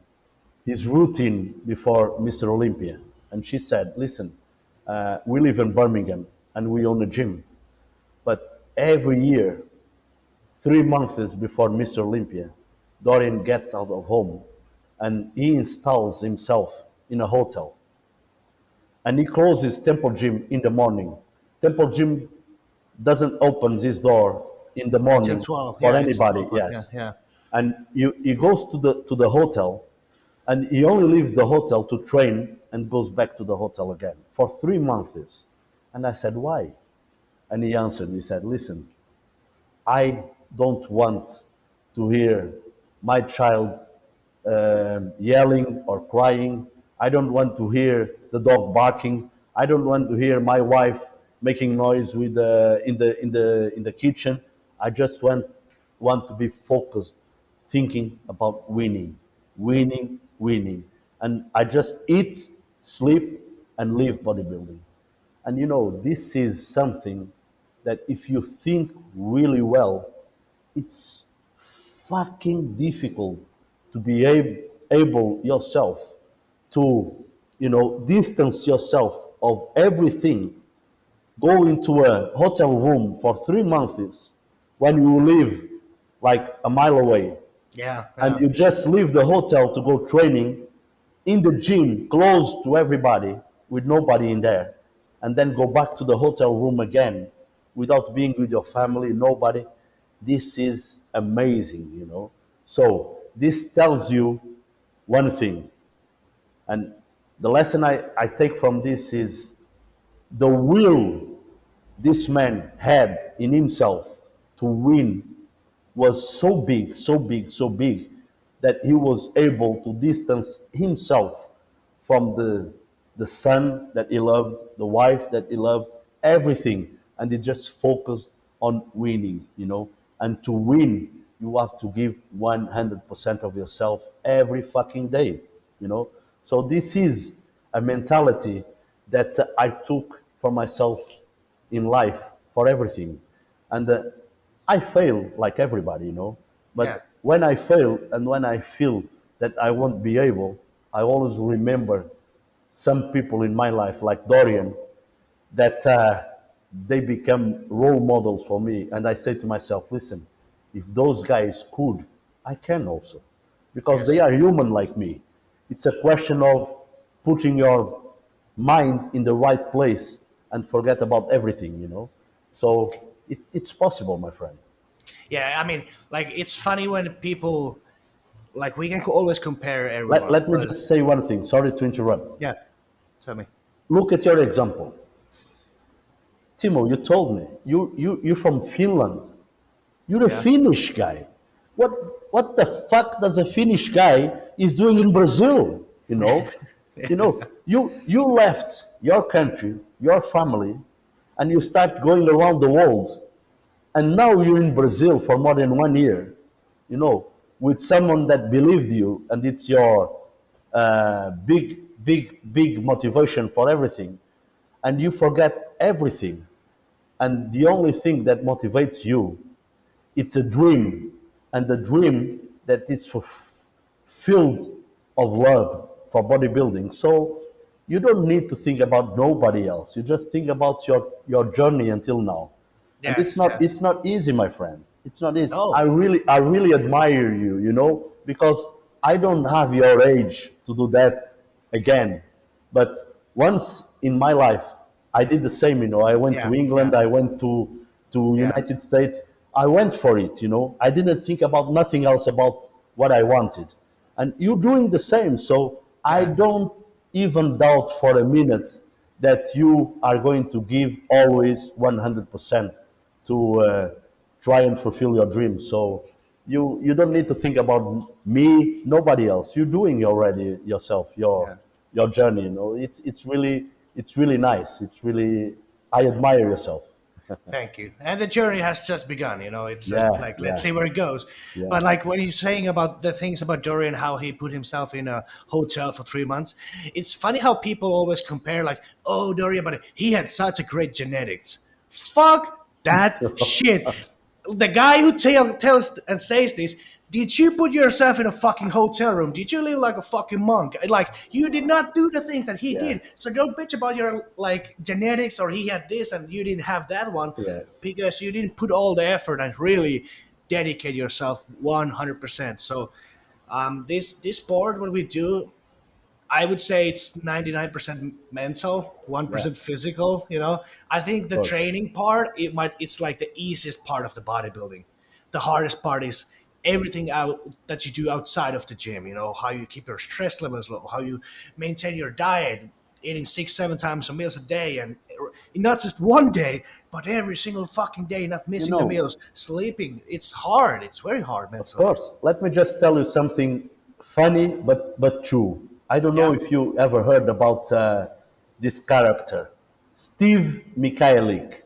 his routine before Mr. Olympia, and she said, "Listen, uh, we live in Birmingham and we own a gym, but every year, three months before Mr. Olympia, Dorian gets out of home and he installs himself in a hotel, and he closes Temple Gym in the morning. Temple Gym doesn't open his door in the morning for yeah, anybody. 12, Yes, Yeah. Yeah. and he, he goes to the to the hotel and he only leaves the hotel to train and goes back to the hotel again for three months. And i said why? And he answered he said listen i don't want to hear my child um, yelling or crying. I don't want to hear the dog barking. I don't want to hear my wife making noise with the in the in the in the kitchen. I just want want to be focused, thinking about winning, winning, winning, and I just eat, sleep, and live bodybuilding. And you know, this is something that if you think really well, it's fucking difficult to be ab- able yourself to, you know, distance yourself of everything. Go into a hotel room for three months when you live like a mile away Yeah. and you just leave the hotel to go training in the gym close to everybody with nobody in there and then go back to the hotel room again without being with your family nobody this is amazing you know so this tells you one thing and the lesson I, I take from this is the will this man had in himself to win was so big, so big, so big that he was able to distance himself from the the son that he loved, the wife that he loved, everything, and he just focused on winning, you know. And to win, you have to give 100% of yourself every fucking day, you know. So this is a mentality that I took for myself in life for everything. And uh, I fail like everybody, you know. Yeah. But when I fail and when I feel that I won't be able, I always remember some people in my life, like Dorian, that uh, they become role models for me. And I say to myself, listen, if those guys could, I can also. Because Yes. they are human like me. It's a question of putting your mind in the right place and forget about everything, you know? So it, it's possible, my friend. Yeah, I mean, like it's funny when people like we can always compare everyone. Let, let me just say one thing. Sorry to interrupt. yeah, tell me. Look at your example. Timo, you told me you, you, you're from Finland. You're a Yeah. Finnish guy. What, what the fuck does a Finnish guy is doing in Brazil? You know, you know, you, you left your country, your family, and you start going around the world. And now you're in Brazil for more than one year, you know, with someone that believed you, and it's your uh, big, big, big motivation for everything. And you forget everything. And the only thing that motivates you, it's a dream. And the dream that is filled of love for bodybuilding. So you don't need to think about nobody else. You just think about your, your journey until now. and it's not yes. it's not easy, my friend. It's not easy. No. I really I really admire you, you know, because I don't have your age to do that again. But once in my life I did the same, you know. I went to England, yeah. I went to to Yeah. United States. I went for it, you know. I didn't think about nothing else about what I wanted. And you're doing the same. So I don't even doubt for a minute that you are going to give always 100% to uh, try and fulfill your dreams. So you, you don't need to think about me, nobody else. You're doing already yourself, your, Yeah. your journey, you know. It's, it's, really, it's really nice. It's really, I admire yourself. Thank you. And the journey has just begun. You know, it's just Yeah, like let's yeah. see where it goes. Yeah. But like when you're saying about the things about Dorian, how he put himself in a hotel for three months, it's funny how people always compare, like, oh, Dorian, but he had such a great genetics. Fuck that shit. The guy who tell, tells and says this. Did you put yourself in a fucking hotel room? Did you live like a fucking monk? Like you did not do the things that he Yeah. did. So don't bitch about your like genetics or he had this and you didn't have that one Yeah. because you didn't put all the effort and really dedicate yourself 100%. So um, this this sport, what we do, I would say it's 99% mental, 1% physical, you know. I think the training part, it might it's like the easiest part of the bodybuilding. The hardest part is everything out that you do outside of the gym, you know, how you keep your stress levels low, how you maintain your diet, eating six, seven times a meals a day and not just one day, but every single fucking day, not missing the know- meals, sleeping. It's hard. It's very hard Of mentally. course. Let me just tell you something funny but, but true. I don't know if you ever heard about uh, this character, Steve Michalik.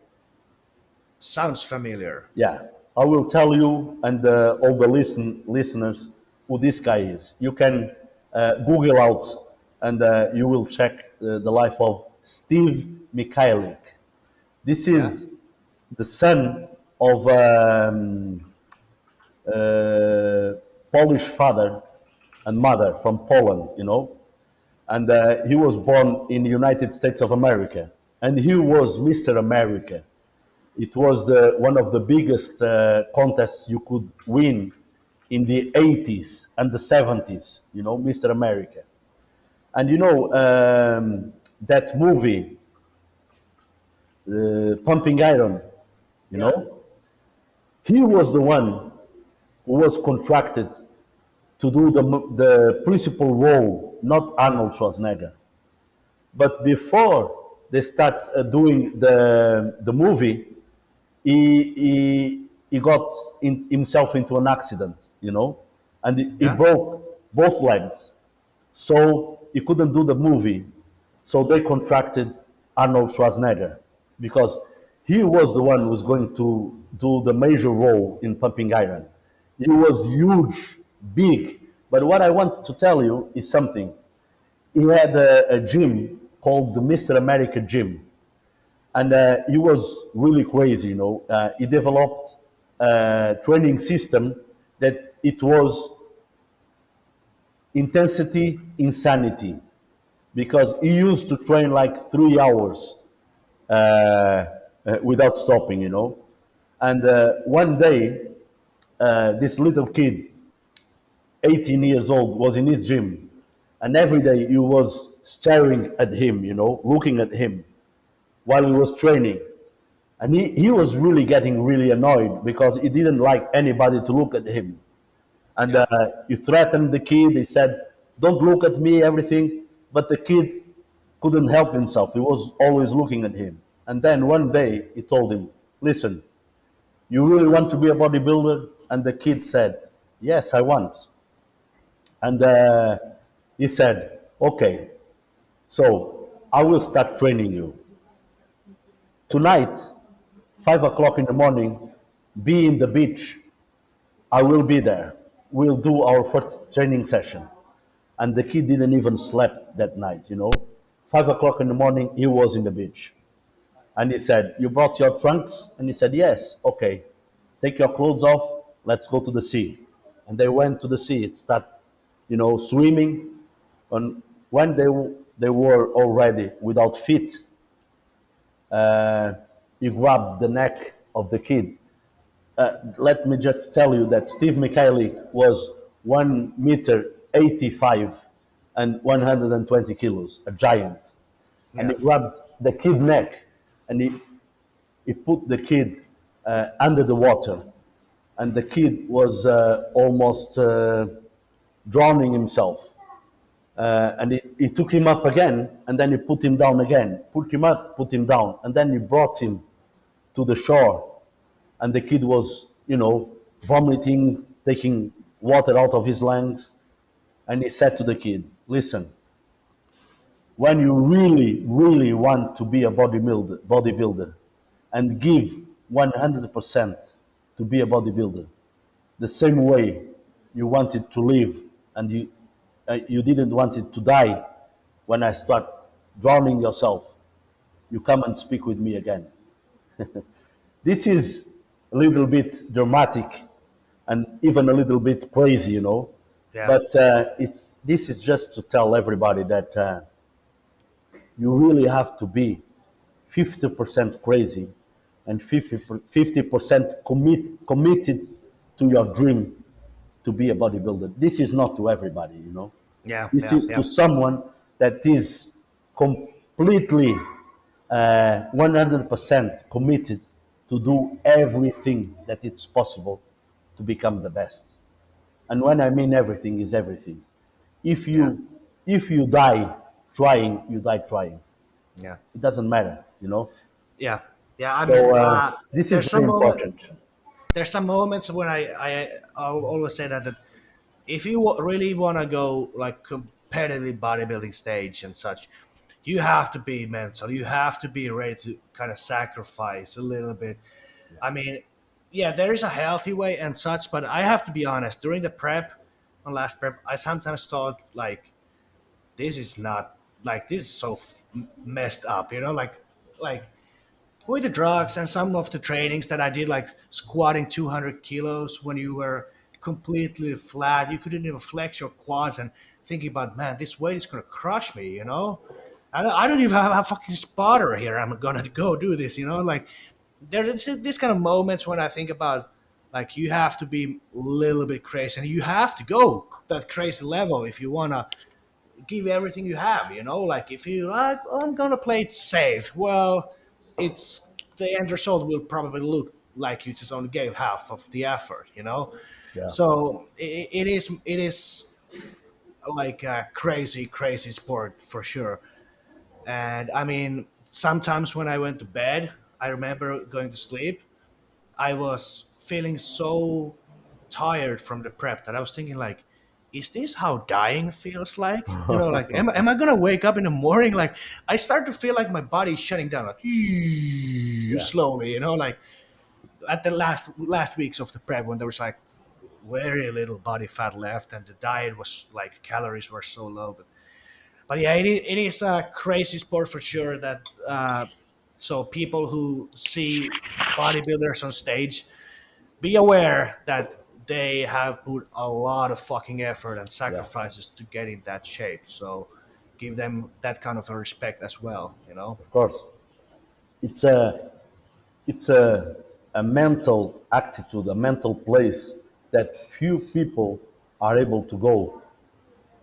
Sounds familiar. Yeah, I will tell you and uh, all the listen listeners who this guy is. You can uh, Google out and uh, you will check uh, the life of Steve Michalik. This is the son of um, uh, Polish father and mother from Poland, you know, and uh, he was born in the United States of America, and he was Mr. America. It was the, one of the biggest uh, contests you could win in the 80s and the 70s, you know, Mr. America. And you know, um, that movie, uh, Pumping Iron, you know, he was the one who was contracted to do the, the principal role, not Arnold Schwarzenegger. But before they start uh, doing the, the movie, he, he, he got in, himself into an accident, you know, and he, he broke both legs. So he couldn't do the movie. So they contracted Arnold Schwarzenegger because he was the one who was going to do the major role in Pumping Iron. He was huge, big. But what I want to tell you is something. He had a, a gym called the Mr. America Gym and uh, he was really crazy. You know, uh, he developed a training system that it was intensity insanity because he used to train like three hours uh, uh, without stopping. You know, and uh, one day uh, this little kid, 18 years old, was in his gym, and every day he was staring at him. You know, looking at him while he was training. And he, he was really getting really annoyed because he didn't like anybody to look at him. And uh, he threatened the kid. He said, Don't look at me, everything. But the kid couldn't help himself. He was always looking at him. And then one day he told him, Listen, you really want to be a bodybuilder? And the kid said, Yes, I want. And uh, he said, Okay, so I will start training you tonight, five o'clock in the morning, be in the beach. I will be there. We'll do our first training session. And the kid didn't even slept that night, you know. Five o'clock in the morning, he was in the beach. And he said, You brought your trunks? And he said, Yes, okay. Take your clothes off, let's go to the sea. And they went to the sea, it started, you know, swimming. And when they, they were already without feet, uh, he grabbed the neck of the kid. Uh, let me just tell you that Steve Michalik was 1 meter 85 and 120 kilos, a giant. And he grabbed the kid neck and he, he put the kid uh, under the water. And the kid was uh, almost uh, drowning himself. Uh, and he, he took him up again, and then he put him down again. Put him up, put him down, and then he brought him to the shore. And the kid was, you know, vomiting, taking water out of his lungs. And he said to the kid, Listen, when you really, really want to be a bodybuilder, bodybuilder and give 100% to be a bodybuilder, the same way you wanted to live and you, uh, you didn't want it to die when I start drowning yourself, you come and speak with me again. this is a little bit dramatic and even a little bit crazy, you know. Yeah. But uh, it's, this is just to tell everybody that uh, you really have to be 50% crazy and 50, 50% commit, committed to your dream to be a bodybuilder. This is not to everybody, you know. Yeah, This yeah, is yeah. to someone that is completely uh, 100% committed to do everything that it's possible to become the best. And when I mean everything is everything. If you if you die trying, you die trying. yeah, It doesn't matter, you know. yeah, yeah. I mean, uh, uh, this is some very moment- important. There's some moments when I I I always say that that if you really want to go like competitive bodybuilding stage and such, you have to be mental. You have to be ready to kind of sacrifice a little bit. I mean, yeah, there is a healthy way and such, but I have to be honest. During the prep, on last prep, I sometimes thought like, this is not like this is so messed up. You know, like like with the drugs and some of the trainings that I did, like squatting 200 kilos when you were completely flat, you couldn't even flex your quads and thinking about, man, this weight is going to crush me, you know? I don't, I don't even have a fucking spotter here. I'm going to go do this, you know? Like, there's this kind of moments when I think about, like, you have to be a little bit crazy and you have to go that crazy level if you want to give everything you have, you know? Like, if you, like, I'm going to play it safe, well, it's the end result will probably look like you just only gave half of the effort, you know. Yeah. So it, it is it is like a crazy crazy sport for sure. And I mean, sometimes when I went to bed, I remember going to sleep. I was feeling so tired from the prep that I was thinking like, is this how dying feels like? You know, like am, am I gonna wake up in the morning? Like I start to feel like my body's shutting down, like slowly. You know, like at the last last weeks of the prep when there was like very little body fat left and the diet was like calories were so low. But but yeah, it is, it is a crazy sport for sure. That uh, so people who see bodybuilders on stage be aware that they have put a lot of fucking effort and Yeah. sacrifices to get in that shape. So give them that kind of a respect as well, you know? Of course. It's a it's a, a mental attitude, a mental place that few people are able to go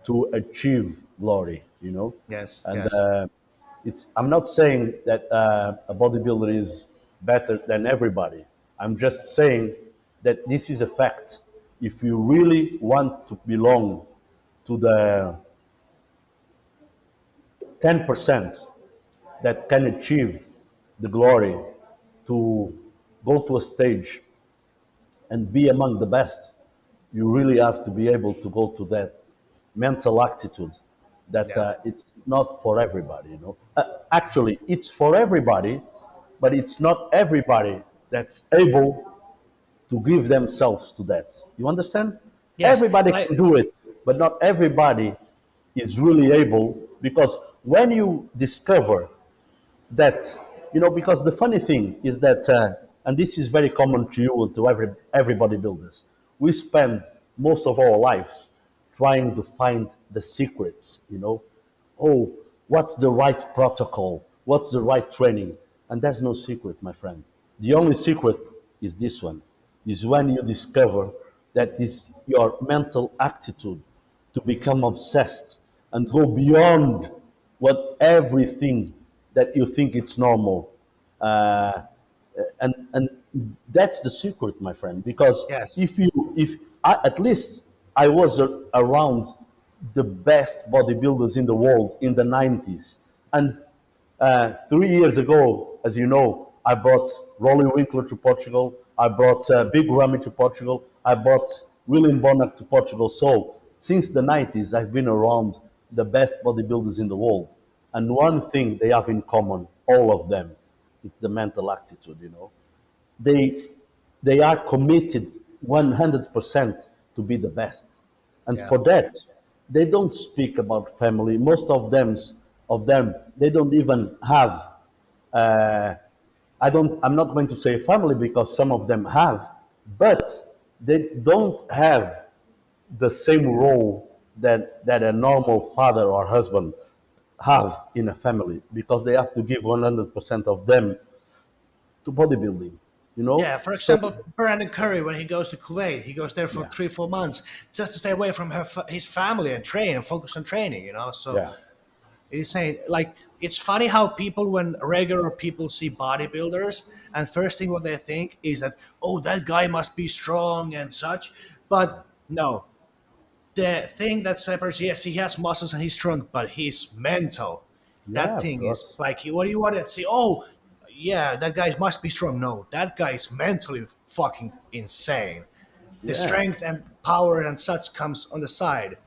to achieve glory, you know. Yes, And yes. uh, it's I'm not saying that uh, a bodybuilder is better than everybody. I'm just saying that this is a fact. If you really want to belong to the 10% that can achieve the glory to go to a stage and be among the best, you really have to be able to go to that mental attitude that Yeah. uh, it's not for everybody. You know, uh, actually, it's for everybody, but it's not everybody that's able to give themselves to that. You understand? Yes. Everybody I, can do it, but not everybody is really able because when you discover that you know because the funny thing is that uh, and this is very common to you and to every every bodybuilders we spend most of our lives trying to find the secrets you know oh what's the right protocol what's the right training and there's no secret my friend the only secret is this one is when you discover that is your mental attitude to become obsessed and go beyond what everything that you think it's normal uh, and and that's the secret my friend because yes. if you if I, at least i was a, around the best bodybuilders in the world in the 90s and uh, three years ago as you know i brought roelly winklaar to portugal i brought uh, big ramy to portugal. I brought william bonac to portugal. So since the 90s i've been around the best bodybuilders in the world. And one thing they have in common all of them it's the mental attitude you know. They they are committed 100% to be the best. And Yeah. for that they don't speak about family. Most of them of them they don't even have uh, i don't i'm not going to say family because some of them have but they don't have the same role that that a normal father or husband have in a family because they have to give 100% of them to bodybuilding you know? Yeah, for so example, Brandon Curry, when he goes to Kuwait, he goes there for yeah. three, four months just to stay away from her, his family and train and focus on training, you know? So yeah. it is saying, like, it's funny how people, when regular people see bodybuilders, and first thing what they think is that, oh, that guy must be strong and such. But no, the thing that separates, yes, he has muscles and he's strong, but he's mental. yeah That thing is like, what do you want to see? Oh, yeah, that guy must be strong. No, that guy is mentally fucking insane. The yeah strength and power and such comes on the side,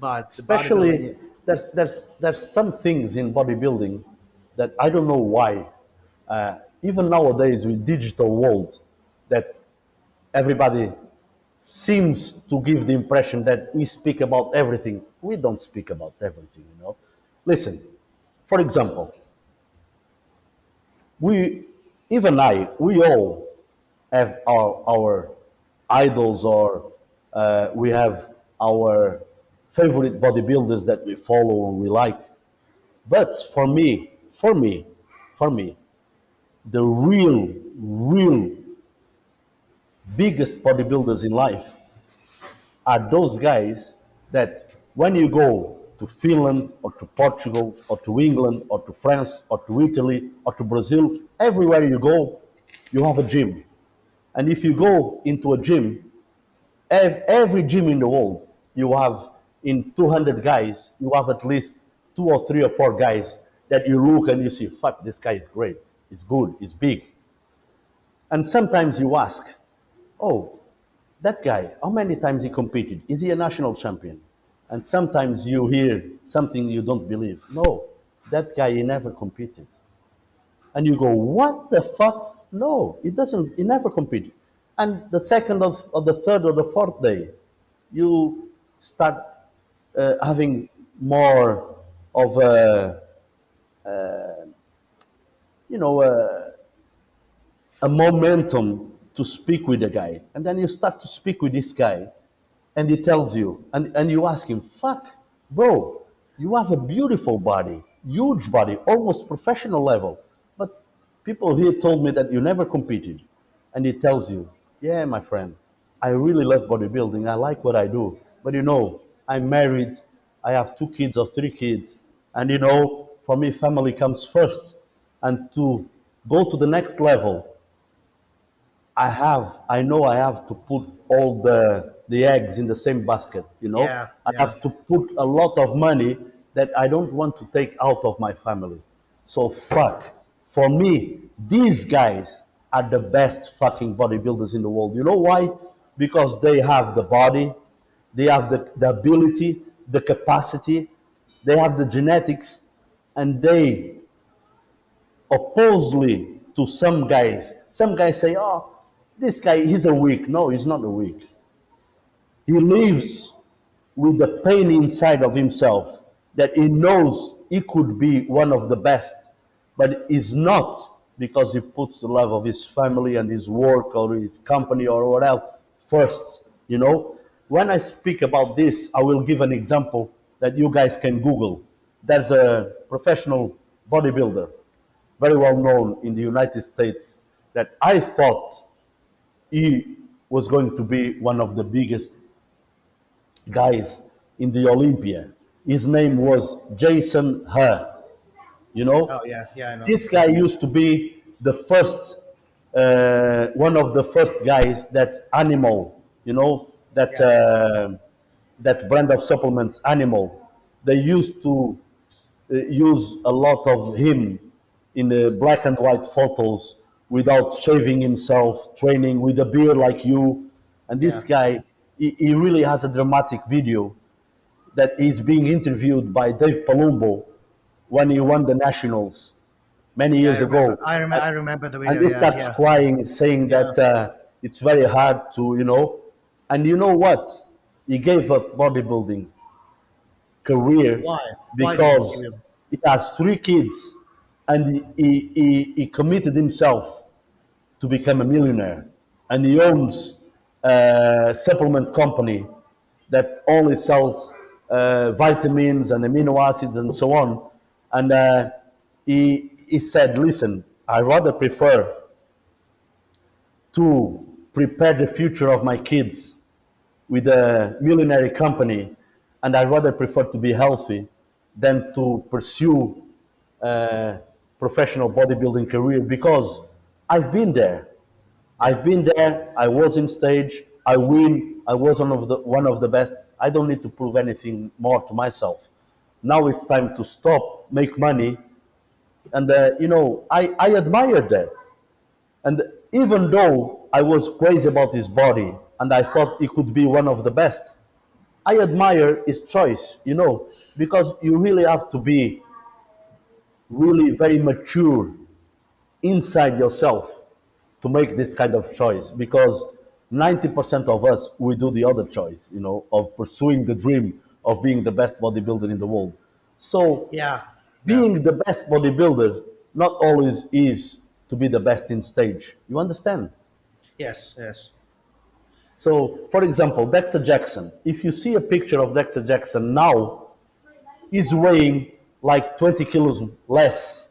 but the especially there's there's there's some things in bodybuilding that I don't know why. Uh, even nowadays with digital world, that everybody seems to give the impression that we speak about everything. We don't speak about everything, you know. Listen, for example, we, even I, we all have our, our idols or uh, we have our favorite bodybuilders that we follow and we like. But for me, for me, for me, the real, real biggest bodybuilders in life are those guys that when you go to Finland or to Portugal or to England or to France or to Italy or to Brazil, everywhere you go, you have a gym. And if you go into a gym, every gym in the world, you have in 200 guys, you have at least two or three or four guys that you look and you see, fuck, this guy is great, he's good, he's big. And sometimes you ask, oh, that guy, how many times he competed? Is he a national champion? And sometimes you hear something you don't believe. No, that guy, he never competed. And you go, what the fuck? No, he doesn't, he never competed. And the second of, or the third or the fourth day, you start uh, having more of a, you know, a, a momentum to speak with the guy. And then you start to speak with this guy, and he tells you, and, and you ask him, fuck, bro, you have a beautiful body, huge body, almost professional level. But people here told me that you never competed. And he tells you, yeah, my friend, I really love bodybuilding. I like what I do. But you know, I'm married, I have two kids or three kids. And you know, for me, family comes first. And to go to the next level, I have, I know I have to put all the, the eggs in the same basket, you know? Yeah, I yeah. have to put a lot of money that I don't want to take out of my family. So fuck. For me, these guys are the best fucking bodybuilders in the world. You know why? Because they have the body, they have the, the ability, the capacity, they have the genetics, and they opposely to some guys. Some guys say, oh, this guy, he's a weak. No, he's not a weak. He lives with the pain inside of himself that he knows he could be one of the best, but is not because he puts the love of his family and his work or his company or what else first. You know, when I speak about this, I will give an example that you guys can Google. There's a professional bodybuilder, very well known in the United States, that I thought he was going to be one of the biggest guys in the Olympia. His name was Jason Huh. You know, Oh yeah, yeah, I know. this guy used to be the first, uh, one of the first guys that Animal, you know, that uh, that brand of supplements, Animal. They used to uh, use a lot of him in the black and white photos without shaving himself, training with a beard like you. And this Yeah. guy, he, he really has a dramatic video that is being interviewed by Dave Palumbo when he won the Nationals many Yeah, I years remember. ago. I, rem- I remember the video. And he Yeah, starts yeah. crying, saying that uh, it's very hard to, you know. And you know what? He gave up bodybuilding career Why? Why because he he has three kids and he, he, he committed himself to become a millionaire. And he owns a supplement company that only sells uh, vitamins and amino acids and so on. And uh, he, he said, listen, I rather prefer to prepare the future of my kids with a millionaire company, and I rather prefer to be healthy than to pursue a professional bodybuilding career because I've been there. I've been there. I was in stage. I win. I was one of the one of the best. I don't need to prove anything more to myself. Now it's time to stop, make money, and uh, you know I, I admired that. And even though I was crazy about his body and I thought he could be one of the best, I admire his choice, you know, because you really have to be really very mature inside yourself to make this kind of choice because 90% of us we do the other choice you know of pursuing the dream of being the best bodybuilder in the world so Yeah. Yeah. being the best bodybuilder not always is to be the best in stage you understand Yes. Yes. So for example dexter jackson if you see a picture of dexter jackson now he's weighing like 20 kilos less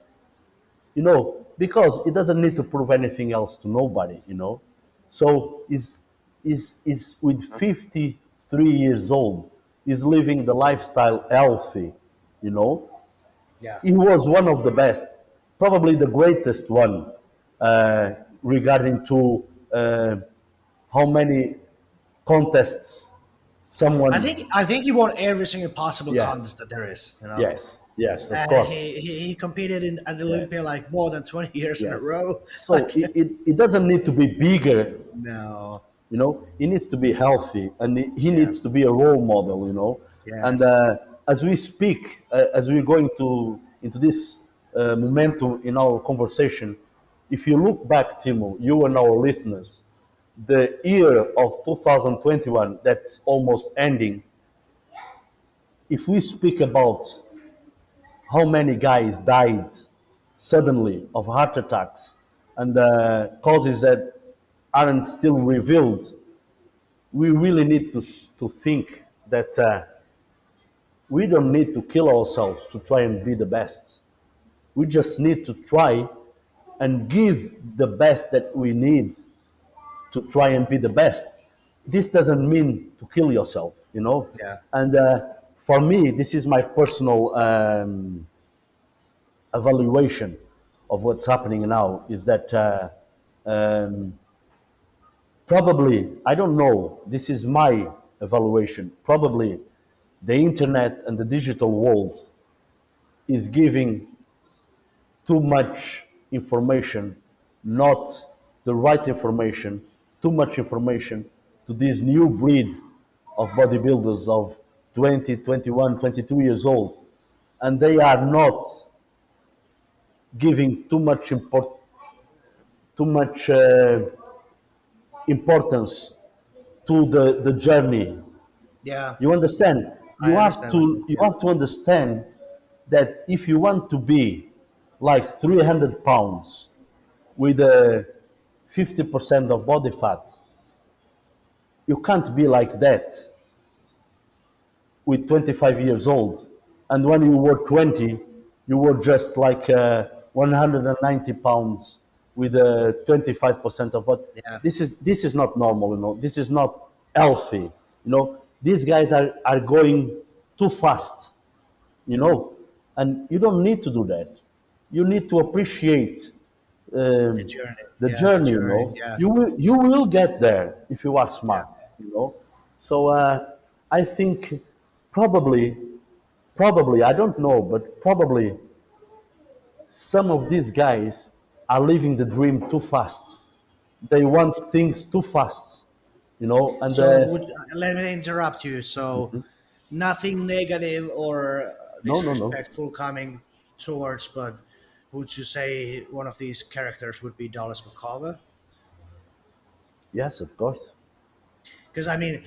you know, because it doesn't need to prove anything else to nobody, you know. So he's, is is with 53 years old, is living the lifestyle healthy, you know. Yeah. He was one of the best, probably the greatest one, uh, regarding to uh, how many contests someone. I think I think he won every single possible Yeah. contest that there is. You know. yes, yes, of And course. he, he, he competed in at the Olympia like more than twenty years in a row. So it, it, it doesn't need to be bigger No. you know he needs to be healthy and he, he needs to be a role model you know Yes. and uh, as we speak uh, as we're going to into this uh, momentum in our conversation if you look back timo you and our listeners the year of 2021 that's almost ending if we speak about how many guys died suddenly of heart attacks and uh, causes that aren't still revealed, we really need to, to think that uh, we don't need to kill ourselves to try and be the best. We just need to try and give the best that we need to try and be the best. This doesn't mean to kill yourself, you know. Yeah. And uh, for me, this is my personal um, evaluation of what's happening now. Is that uh, um, probably I don't know. This is my evaluation. Probably the internet and the digital world is giving too much information, not the right information, too much information to this new breed of bodybuilders of 20, 21, 22 years old. And they are not giving too much import, too much uh, importance to the, the journey Yeah. you understand? I You have understand to you have to understand that if you want to be like 300 pounds with a 50% of body fat, you can't be like that with 25 years old. And when you were 20, you were just like uh, 190 pounds with a 25% of what. Yeah. This is this is not normal, you know. This is not healthy, you know. These guys are are going too fast, you know, and you don't need to do that. You need to appreciate The journey. the Yeah, journey, you know. Yeah. You will you will get there if you are smart, you know. So uh, I think probably probably I don't know, but probably some of these guys are living the dream too fast. They want things too fast, you know, and So uh, would, let me interrupt you. So nothing negative or uh, No, no, no. disrespectful coming towards, but would you say one of these characters would be Dallas McCarver? yes, of course. Because I mean,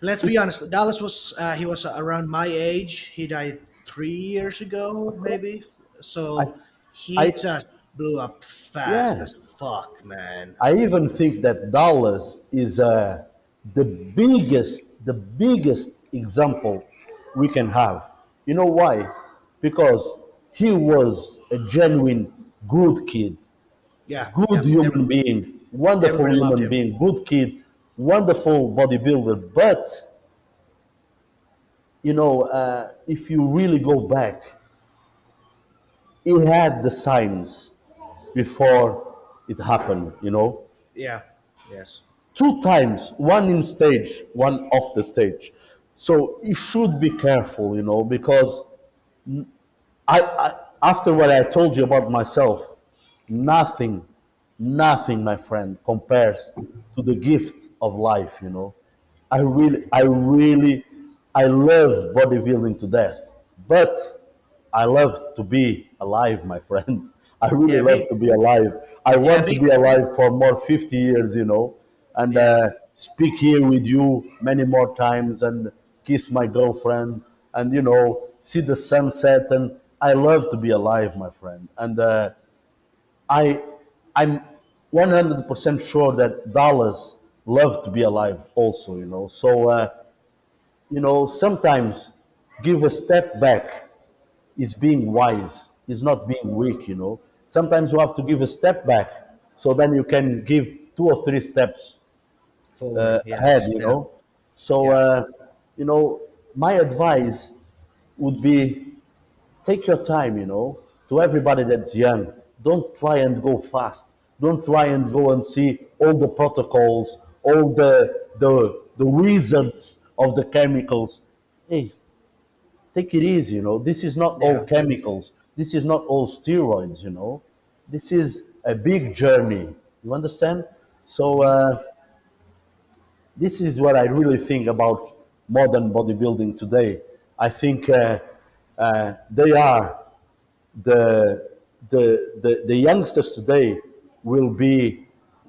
let's be honest. Dallas was uh, he was around my age. He died three years ago, maybe. So he I- just blew up fast Yeah. as fuck, man. I even think that Dallas is uh, the biggest, the biggest example we can have. You know why? Because he was a genuine good kid, Yeah, good yeah. human being, wonderful human being, good kid, wonderful bodybuilder. But you know, uh, if you really go back, he had the signs before it happened. You know, Yeah. Yes. two times, one in stage, one off the stage. So you should be careful, you know, because I, I after what I told you about myself, nothing, nothing, my friend, compares to the gift of life, you know. I really, I really, I love bodybuilding to death. But I love to be alive, my friend. I really Yeah, love big. to be alive. I Yeah, want to be alive for more 50 years, you know, and Yeah, uh, speak here with you many more times and kiss my girlfriend and, you know, see the sunset. And I love to be alive, my friend. And uh, I, I'm 100% sure that Dallas love to be alive also, you know. So, uh, you know, sometimes give a step back is being wise, is not being weak, you know. Sometimes you have to give a step back so then you can give two or three steps forward. uh, ahead, you Yeah. know. So, Yeah. uh, you know, my advice would be take your time, you know, to everybody that's young. Don't try and go fast. Don't try and go and see all the protocols, all the the the wizards of the chemicals. Hey, take it easy, you know. This is not all chemicals. This is not all steroids, you know. This is a big journey. You understand? So uh, this is what I really think about modern bodybuilding today. I think uh, uh, they are the, the, the, the youngsters today will be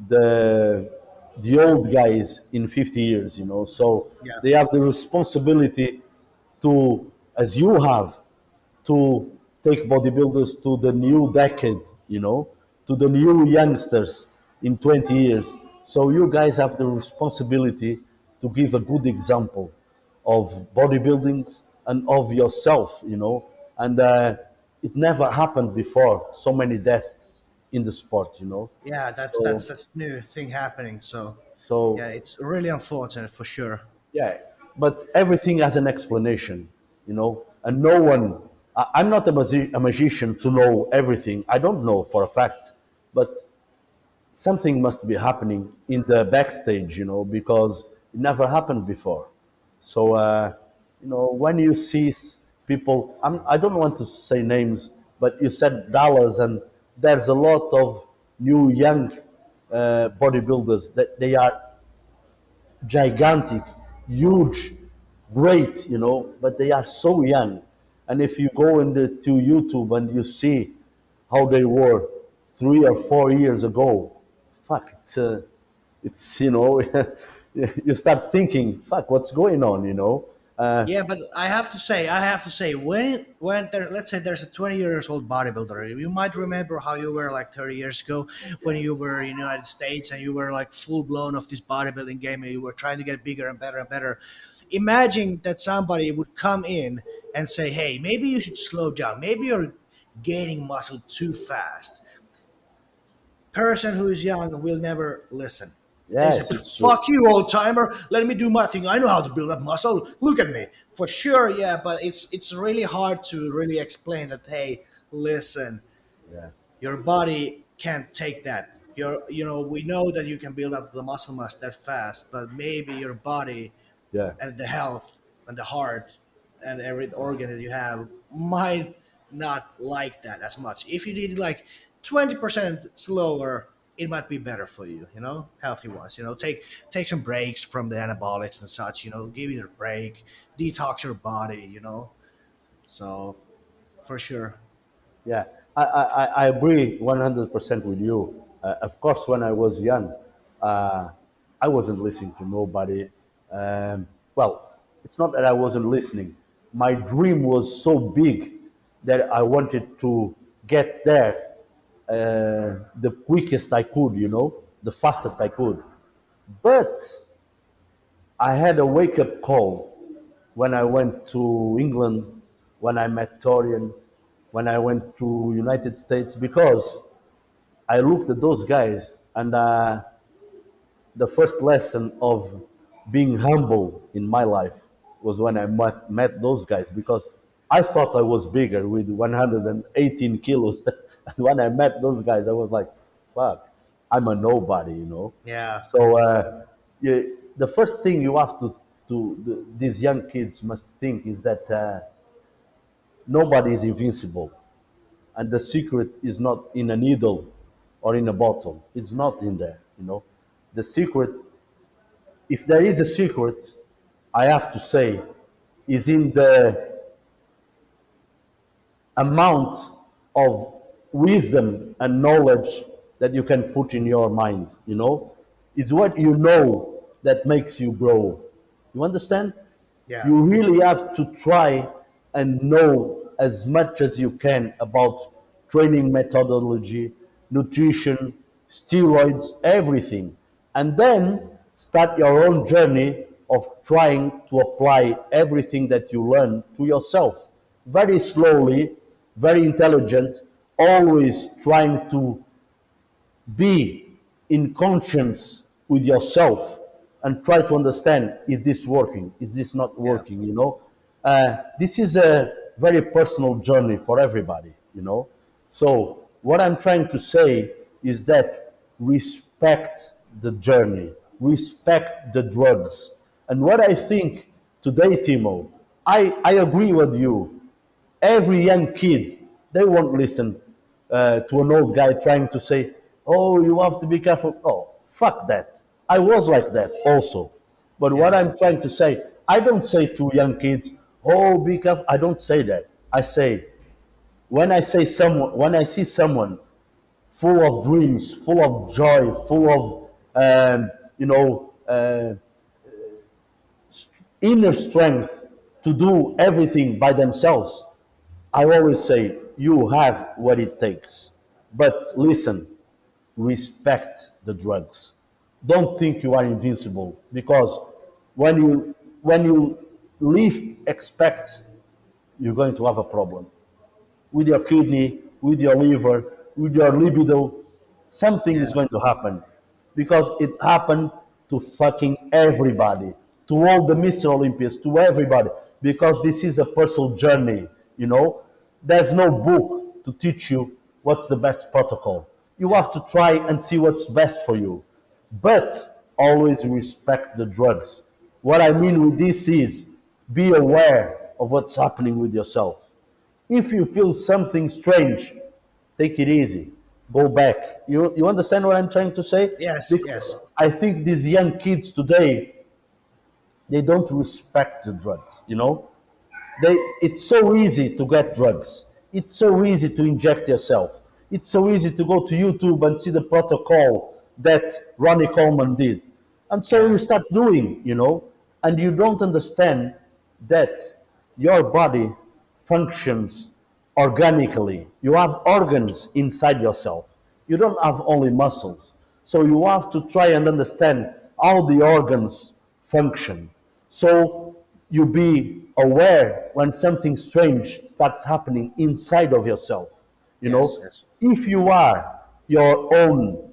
the, the old guys in 50 years, you know. So Yeah. they have the responsibility to, as you have, to take bodybuilders to the new decade, you know, to the new youngsters in 20 years. So you guys have the responsibility to give a good example of bodybuilding and of yourself, you know. And uh, it never happened before, so many deaths in the sport, you know. Yeah. That's So, that's that's new thing happening. So so yeah, it's really unfortunate for sure. Yeah, but everything has an explanation, you know, and no one. I, I'm not a, magi- a magician to know everything. I don't know for a fact, but something must be happening in the backstage, you know, because it never happened before. So, uh, you know, when you see people, I'm, I don't want to say names, but you said Dallas, and there's a lot of new young uh, bodybuilders that they are gigantic, huge, great, you know, but they are so young. And if you go into to YouTube and you see how they were three or four years ago, fuck, it's, uh, it's you know, you start thinking, fuck, what's going on, you know? Uh, Yeah, but I have to say, I have to say, when when there, let's say there's a 20 years old bodybuilder, you might remember how you were like 30 years ago when you were in the United States and you were like full blown of this bodybuilding game and you were trying to get bigger and better and better. Imagine that somebody would come in and say, "Hey, maybe you should slow down. Maybe you're gaining muscle too fast." person who is young will never listen. Yes, true. "Fuck you, old timer. Let me do my thing. I know how to build up muscle. Look at me." For sure, yeah, but it's it's really hard to really explain that. Hey, listen, Yeah, your body can't take that. Your you know we know that you can build up the muscle mass that fast, but maybe your body yeah, and the health and the heart and every organ that you have might not like that as much. If you did like 20% slower, it might be better for you, you know, healthy wise. You know, take take some breaks from the anabolics and such, you know, give it a break, detox your body, you know. So for sure. yeah. I, I, I agree 100% with you. Uh, of course, when I was young, uh, I wasn't listening to nobody. Um, well, it's not that I wasn't listening. My dream was so big that I wanted to get there uh, the quickest I could, you know, the fastest I could. But I had a wake up call when I went to England, when I met Dorian, when I went to United States, because I looked at those guys and uh, the first lesson of being humble in my life was when I met, met those guys because I thought I was bigger with 118 kilos. and when I met those guys, I was like, fuck, I'm a nobody, you know. Yeah. So uh, you, the first thing you have to, to the, these young kids must think is that uh, nobody is invincible and the secret is not in a needle or in a bottle. It's not in there, you know. The secret if there is a secret, I have to say, is in the amount of wisdom and knowledge that you can put in your mind you know it's what you know that makes you grow you understand Yeah. you really have to try and know as much as you can about training methodology, nutrition, steroids, everything. And then start your own journey of trying to apply everything that you learn to yourself. Very slowly, very intelligent, always trying to be in conscience with yourself and try to understand is this working? Is this not working you know? Uh, this is a very personal journey for everybody you know? So what i'm trying to say is that respect the journey respect the drugs. And what i think today timo i, I agree with you. Every young kid they won't listen uh, to an old guy trying to say oh you have to be careful. Oh fuck that. I was like that also. But what i'm trying to say i don't say to young kids oh be careful. I don't say that. I say when i say someone when i see someone full of dreams full of joy full of um, you know uh, inner strength to do everything by themselves I always say, you have what it takes. But listen, respect the drugs. Don't think you are invincible because when you when you least expect, you're going to have a problem with your kidney, with your liver, with your libido. Something is going to happen because it happened to fucking everybody, to all the Mr. Olympians, to everybody, because this is a personal journey. You know, there's no book to teach you what's the best protocol. You have to try and see what's best for you, but always respect the drugs. What I mean with this is be aware of what's happening with yourself. If you feel something strange, take it easy. Go back. You, you understand what I'm trying to say? Yes, Because yes. I think these young kids today, they don't respect the drugs, you know? They, it's so easy to get drugs. It's so easy to inject yourself. It's so easy to go to YouTube and see the protocol that Ronnie Coleman did. And so you start doing, you know, and you don't understand that your body functions organically. You have organs inside yourself. You don't have only muscles. So you have to try and understand how the organs function. So you be aware when something strange starts happening inside of yourself. You know, Yes, yes. if you are your own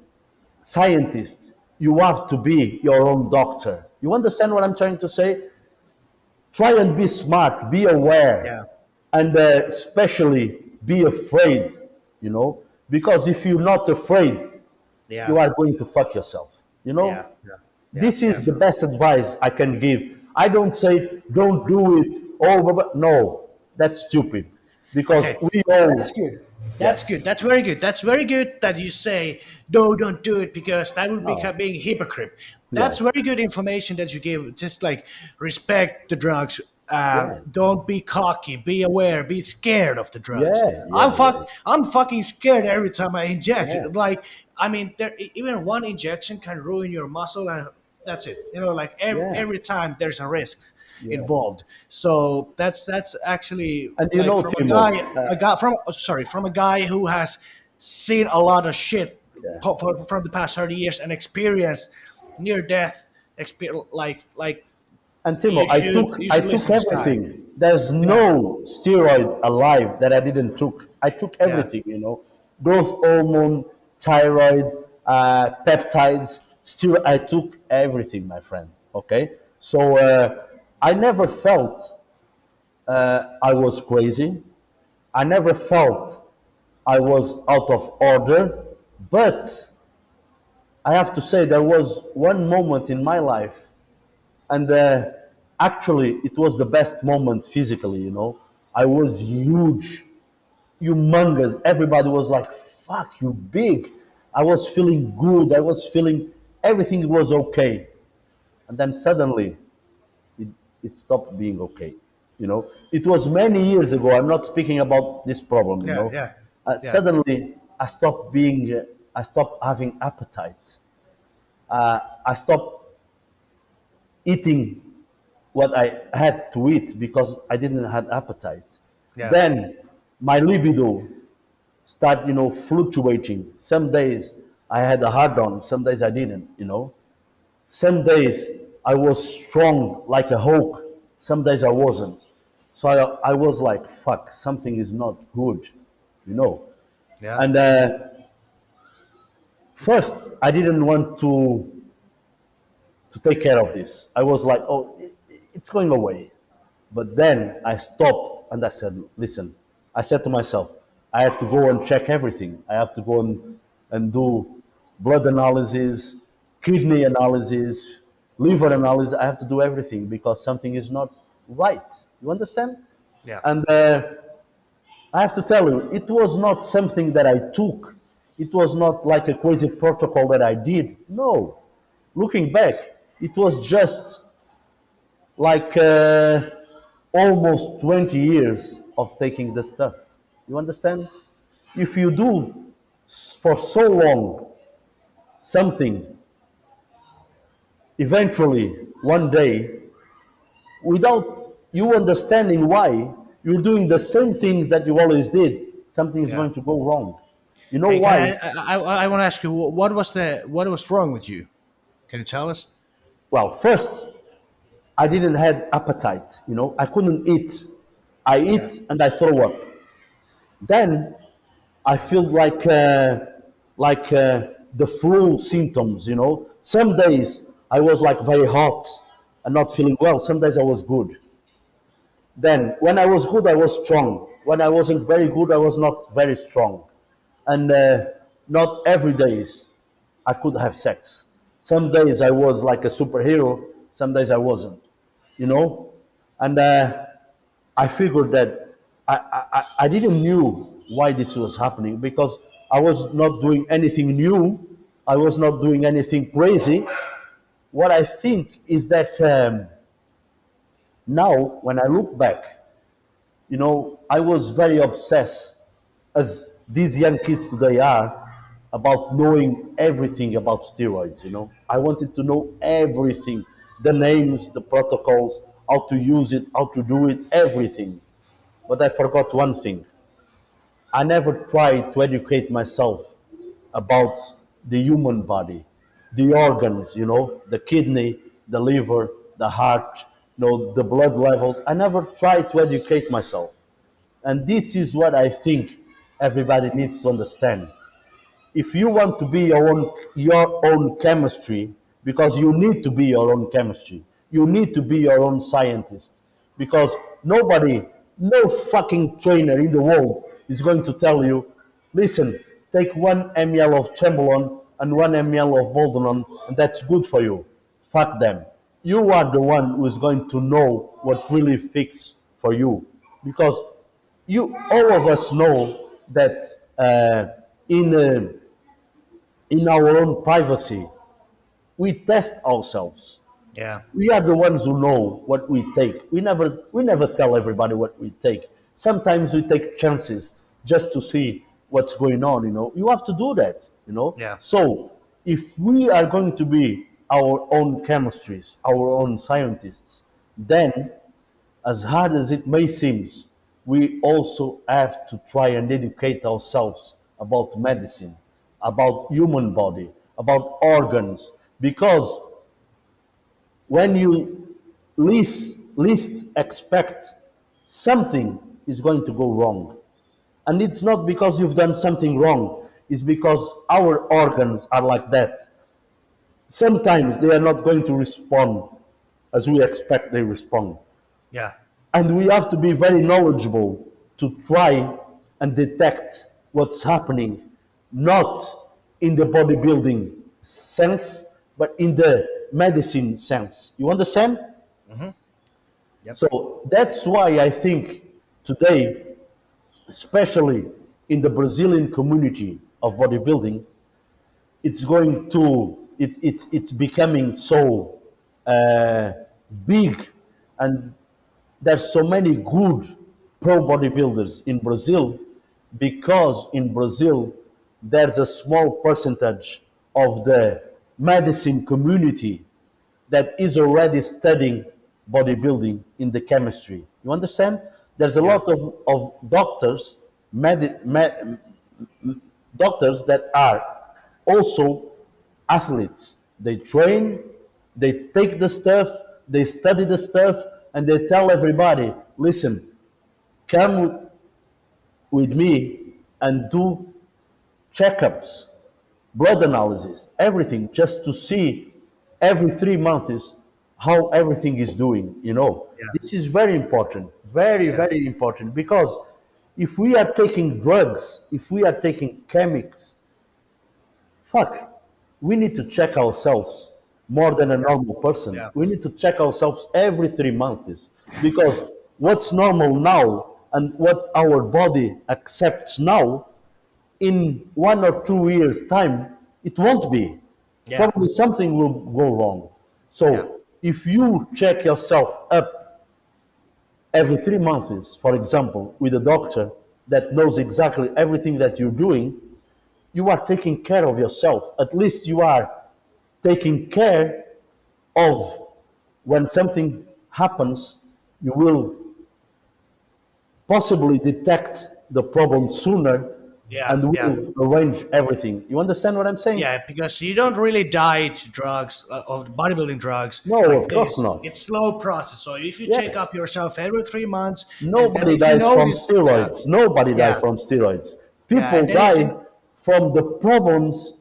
scientist, you have to be your own doctor. You understand what I'm trying to say? Try and be smart, be aware, Yeah. and uh, especially be afraid, you know, because if you're not afraid, Yeah. you are going to fuck yourself, you know? Yeah. this is the best advice I can give. I don't say don't do it. Oh, no, that's stupid because Okay. we all That's good. That's good. That's very good. That's very good that you say no, don't do it because that would No. become being hypocrite. That's very good information that you give. Just like respect the drugs. Uh, Yeah. Don't be cocky. Be aware. Be scared of the drugs. Yeah, yeah, I'm fuck. I'm fucking scared every time I inject. Like I mean, there even one injection can ruin your muscle, and that's it. You know, like every, Yeah. every time there's a risk involved. So that's that's actually And you like, know, from a guy, uh, a guy from oh, sorry from a guy who has seen a lot of shit Yeah. for, from the past 30 years and experienced near death experience like like And Timo, You I took I took everything. There's no steroid alive that I didn't took. I took everything, you know, growth hormone, thyroid, uh, peptides. Still, I took everything, my friend. Okay, so uh, I never felt uh, I was crazy. I never felt I was out of order, but I have to say there was one moment in my life and uh, actually it was the best moment physically you know? I was huge humongous. Everybody was like fuck you big. I was feeling good. I was feeling everything was okay and then suddenly it, it stopped being okay You know, it was many years ago. I'm not speaking about this problem. You Yeah, know, yeah, uh, yeah, suddenly I stopped being, uh, I stopped having appetite. Uh, I stopped eating what I had to eat because I didn't have appetite. yeah, Then my libido start, you know, fluctuating. Some days I had a hard on, some days I didn't, you know. Some days I was strong like a Hulk, some days I wasn't. So I, I was like, fuck, something is not good, you know. yeah, And uh, first, I didn't want to to take care of this. I was like, oh, it, it's going away. But then I stopped and I said, listen, I said to myself, I have to go and check everything. I have to go and, and do blood analysis, kidney analysis, liver analysis. I have to do everything because something is not right. You understand? yeah, And uh, I have to tell you, it was not something that I took. It was not like a crazy protocol that I did. No. Looking back, it was just like uh, almost 20 years of taking the stuff. You understand? If you do for so long something, eventually, one day, without you understanding why, you're doing the same things that you always did, something is yeah. going to go wrong. You know Hey, why? I, I, I, I want to ask you, what was the, what was wrong with you? Can you tell us? Well, first, I didn't have appetite. You know, I couldn't eat. I eat and I throw up. Then I feel like uh, like uh, the flu symptoms. You know, some days I was like very hot and not feeling well. Some days I was good. Then when I was good, I was strong. When I wasn't very good, I was not very strong. And uh, not every days I could have sex. Some days I was like a superhero. Some days I wasn't. You know, and uh, I figured that I, I, I I didn't knew why this was happening because I was not doing anything new. I was not doing anything crazy. What I think is that um, now, when I look back, you know, I was very obsessed, as these young kids today are, about knowing everything about steroids. You know, I wanted to know everything the names, the protocols, how to use it, how to do it, everything. But I forgot one thing I never tried to educate myself about the human body, the organs, you know, the kidney, the liver, the heart, you know, the blood levels. I never tried to educate myself. And this is what I think everybody needs to understand. If you want to be your own, your own chemistry, because you need to be your own chemistry, you need to be your own scientist. Because nobody, no fucking trainer in the world is going to tell you, listen, take one ml of Chamberlain and one ml of Boldenone, and that's good for you. Fuck them. You are the one who is going to know what really fits for you. Because you, all of us know that uh, in, uh, in our own privacy, we test ourselves. Yeah, We are the ones who know what we take. We never, we never tell everybody what we take. Sometimes we take chances just to see what's going on. You know, you have to do that. You know. Yeah. So if we are going to be our own chemistries, our own scientists, then as hard as it may seem, we also have to try and educate ourselves about medicine, about human body, about organs, because when you least, least expect something is going to go wrong. And it's not because you've done something wrong, it's because our organs are like that. Sometimes they are not going to respond as we expect they respond. yeah, And we have to be very knowledgeable to try and detect what's happening, not in the bodybuilding sense, but in the medicine sense. You understand? Mm -hmm. Yep. So that's why I think today, especially in the Brazilian community of bodybuilding, it's going to it, it's it's becoming so uh, big and there's so many good pro bodybuilders in Brazil because in Brazil there's a small percentage of the medicine community that is already studying bodybuilding in the chemistry. You understand? There's a lot of, of doctors, med, med, doctors that are also athletes. They train, they take the stuff, they study the stuff, and they tell everybody, listen, come with me and do checkups, blood analysis, everything, just to see every three months how everything is doing, you know. Yeah. This is very important, very, very important, because if we are taking drugs, if we are taking chemics, fuck, we need to check ourselves more than a normal person. Yeah. We need to check ourselves every three months because what's normal now and what our body accepts now, in one or two years' time, it won't be. Yeah. Probably something will go wrong. So Yeah. If you check yourself up every three months, for example, with a doctor that knows exactly everything that you're doing, you are taking care of yourself. At least you are taking care of when something happens, you will possibly detect the problem sooner Yeah, and yeah. arrange everything. You understand what I'm saying? Yeah, because you don't really die to drugs uh, of bodybuilding drugs. No, of course this. not. It's slow process. So if you Yes. check up yourself every three months, Nobody dies from steroids. Nobody Yeah. dies from steroids. People if die from the problems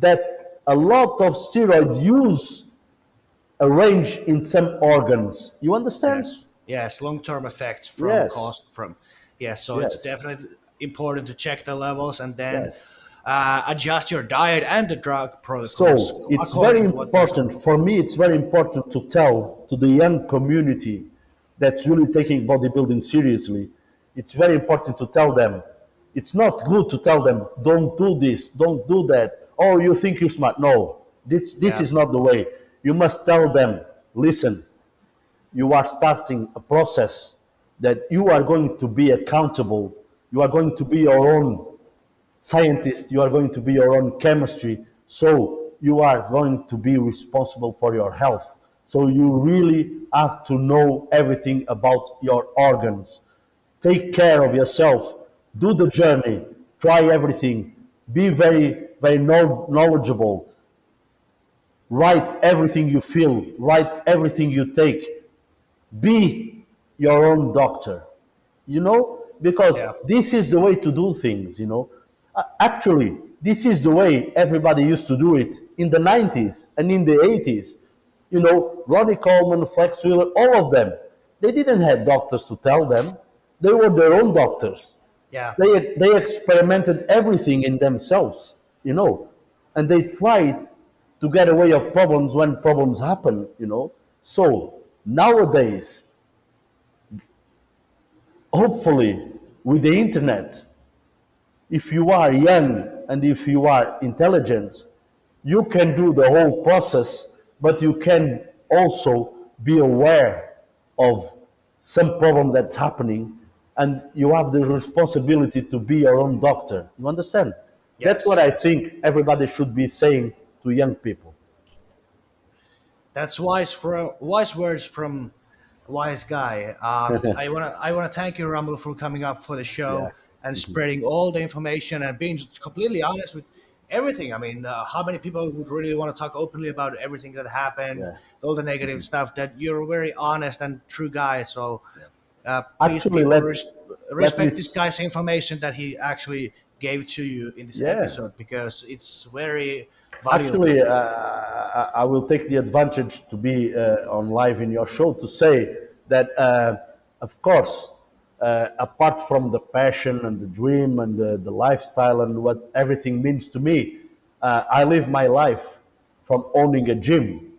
that a lot of steroids use arrange in some organs. You understand? Yes, yes, long-term effects from Yes. cost from. Yes, so it's definitely important to check the levels and then Yes. uh, adjust your diet and the drug So it's very to what there's- important for me. It's very important to tell to the young community that's really taking bodybuilding seriously. It's very important to tell them. It's not good to tell them, "Don't do this, don't do that." Oh, you think you're smart? No, this this Yeah. is not the way. You must tell them, "Listen, you are starting a process that you are going to be accountable. You are going to be your own scientist, you are going to be your own chemistry, so you are going to be responsible for your health. So you really have to know everything about your organs. Take care of yourself, do the journey, try everything, be very, very know- knowledgeable, write everything you feel, write everything you take, be your own doctor. You know because Yeah. this is the way to do things you know. Actually this is the way everybody used to do it in the 90s and in the 80s you know ronnie coleman flex wheeler all of them they didn't have doctors to tell them. They were their own doctors. Yeah, they, they experimented everything in themselves, you know, and they tried to get away of problems when problems happen, you know. So nowadays, hopefully, with the internet, if you are young and if you are intelligent, you can do the whole process, but you can also be aware of some problem that's happening, and you have the responsibility to be your own doctor. You understand? Yes. That's what I think everybody should be saying to young people. that's wise for wise words from wise guy. Um, I wanna I wanna thank you, Romulo, for coming up for the show Yeah. and spreading all the information and being completely honest with everything. I mean, uh, how many people would really want to talk openly about everything that happened, Yeah. all the negative stuff? That you're a very honest and true guy. So uh, please, Actually, let- res- let respect me this guy's information that he actually gave to you in this Yeah. episode because it's very. Actually, uh, I will take the advantage to be uh, on live in your show to say that, uh, of course, uh, apart from the passion and the dream and the, the lifestyle and what everything means to me, uh, I live my life from owning a gym.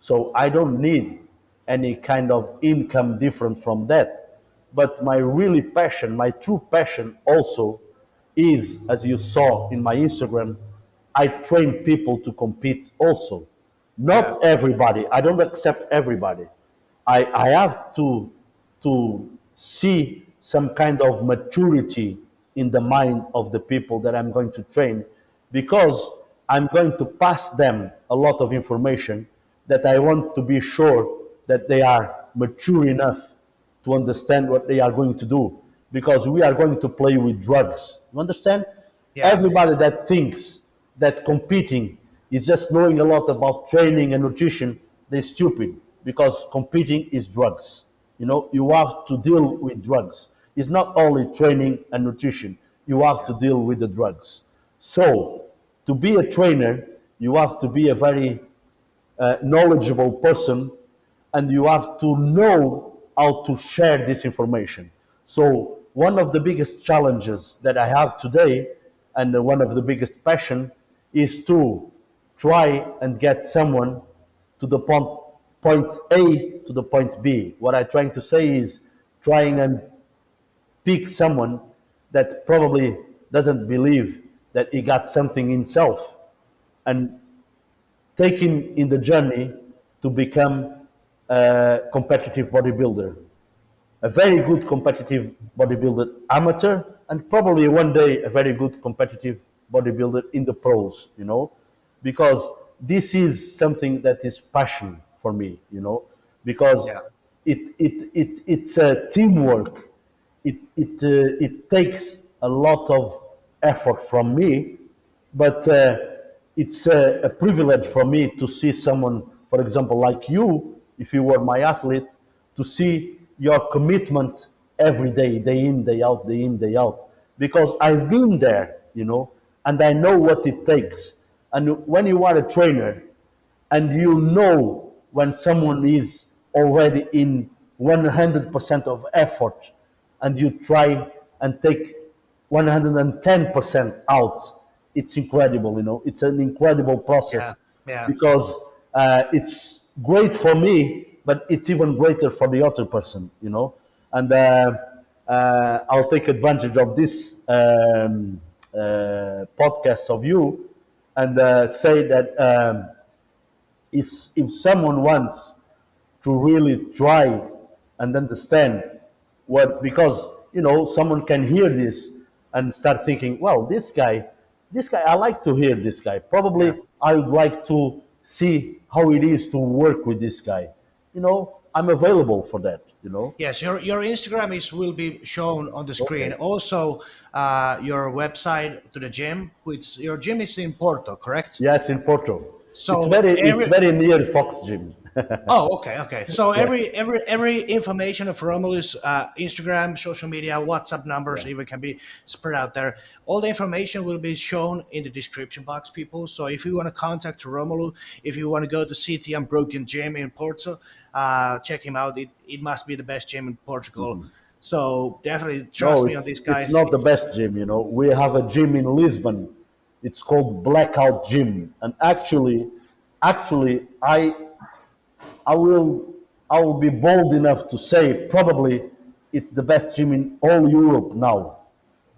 So I don't need any kind of income different from that. But my really passion, my true passion also is, as you saw in my Instagram, I train people to compete also. Not everybody. I don't accept everybody. I, I have to to see some kind of maturity in the mind of the people that I'm going to train because I'm going to pass them a lot of information that I want to be sure that they are mature enough to understand what they are going to do because we are going to play with drugs. You understand? Yeah. Everybody that thinks that competing is just knowing a lot about training and nutrition, they're stupid because competing is drugs. You know, you have to deal with drugs. It's not only training and nutrition, you have to deal with the drugs. So, to be a trainer, you have to be a very uh, knowledgeable person and you have to know how to share this information. So one of the biggest challenges that I have today and one of the biggest passion is to try and get someone to the point, point A to the point B. What I'm trying to say is trying and pick someone that probably doesn't believe that he got something himself and take him in the journey to become a competitive bodybuilder. A very good competitive bodybuilder amateur, and probably one day a very good competitive bodybuilder in the pros, you know, because this is something that is passion for me, you know, because Yeah. it, it, it, it's a teamwork. It, it, uh, it takes a lot of effort from me, but uh, it's a, a privilege for me to see someone, for example, like you, if you were my athlete, to see your commitment every day, day in, day out, day in, day out. Because I've been there, you know, and I know what it takes. And when you are a trainer and you know when someone is already in 100% of effort and you try and take 110% out, it's incredible, you know, it's an incredible process Yeah, yeah. because uh, it's great for me, but it's even greater for the other person, you know. And uh, uh, I'll take advantage of this um, uh, podcast of you and uh, say that um, is if someone wants to really try and understand what because you know someone can hear this and start thinking well this guy this guy i like to hear this guy probably Yeah. i would like to see how it is to work with this guy you know i'm available for that you know Yes, your, your Instagram is will be shown on the screen. Okay. Also, uh, your website to the gym, which your gym is in Porto, correct? yes in porto So it's very every- it's very near fox gym Oh, okay, okay. So every every every information of Romulo's, uh, Instagram, social media, WhatsApp numbers, even can be spread out there. All the information will be shown in the description box, people. So if you want to contact Romulo, if you want to go to City Unbroken Gym in Porto, uh, check him out. It, it must be the best gym in Portugal. So definitely trust No, me on these guys. It's not the best gym, you know. We have a gym in Lisbon. It's called Blackout Gym, and actually, actually, I, I will, I will be bold enough to say probably it's the best gym in all Europe now.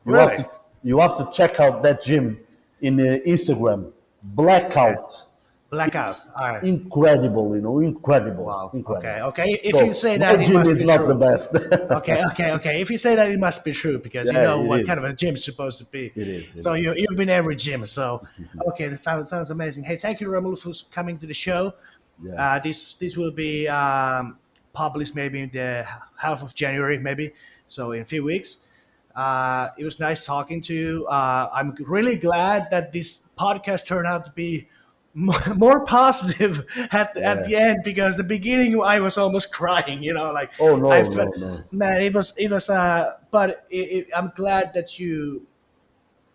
You Really? have to, you have to check out that gym in uh, Instagram. Blackout. Blackout. All right. incredible, you know, incredible. Wow. incredible. Okay. Okay. If So, you say that, it must is be not true. the best. okay, okay, okay. If you say that, it must be true because you know what is. kind of a gym is supposed to be. It is, it so you you've been every gym. So okay, that sounds sounds amazing. Hey, thank you, Romulus, for coming to the show. Yeah. Uh, this this will be um, published maybe in the half of January, maybe. So in a few weeks. Uh, it was nice talking to you. Uh, I'm really glad that this podcast turned out to be more, positive at, at the end because the beginning I was almost crying. You know, like Oh, no, I no, no. man it was it was uh but it, it, i'm glad that you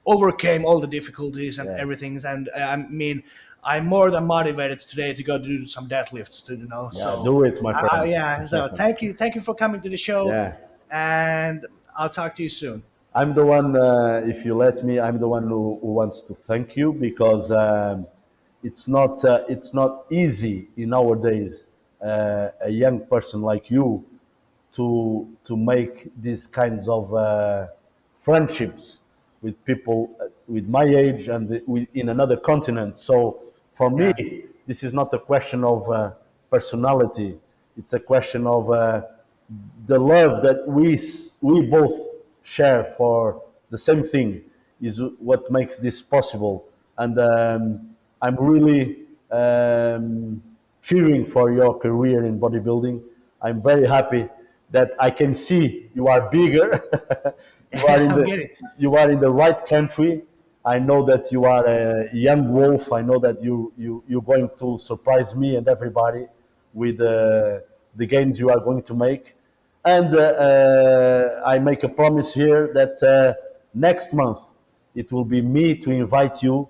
overcame all the difficulties and Yeah. everything and uh, i mean i'm more than motivated today to go do some deadlifts to you know Yeah, so do it, my friend. uh, yeah so thank you thank you for coming to the show Yeah. and i'll talk to you soon I'm the one, uh, if you let me, I'm the one who, who wants to thank you because um, it's not uh, it's not easy in nowadays uh, a young person like you to to make these kinds of uh, friendships with people uh, with my age and the- with, in another continent. So for me, this is not a question of uh, personality. It's a question of uh, the love that we we both share for the same thing is what makes this possible. And um, I'm really um, cheering for your career in bodybuilding. I'm very happy that I can see you are bigger. you are in the you are in the right country. I know that you are a young wolf. I know that you you you're going to surprise me and everybody with uh, the gains you are going to make. And uh, uh, I make a promise here that uh, next month it will be me to invite you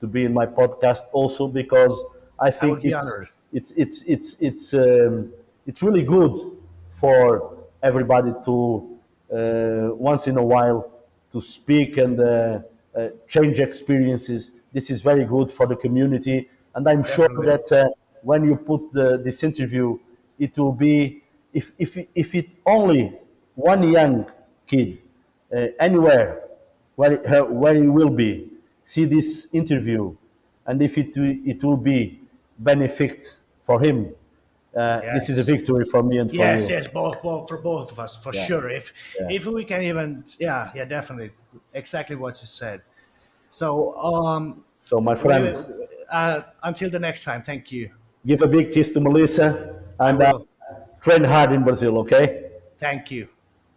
to be in my podcast also because I think be it's, it's it's it's it's um, it's really good for everybody to uh, once in a while to speak and uh, uh, change experiences. This is very good for the community, and I'm sure that uh, when you put the, this interview, it will be if if if it only one young kid uh, anywhere where where he will be see this interview, and if it will- it will be benefit for him, uh, this is a victory for me and for Yes, you. yes, both, both for both of us for Yeah. sure. If Yeah. if we can even, yeah, yeah, definitely, exactly what you said. So, um, So, my friend, uh, until the next time, thank you. give a big kiss to Melissa and uh, train hard in Brazil. Okay. Thank you.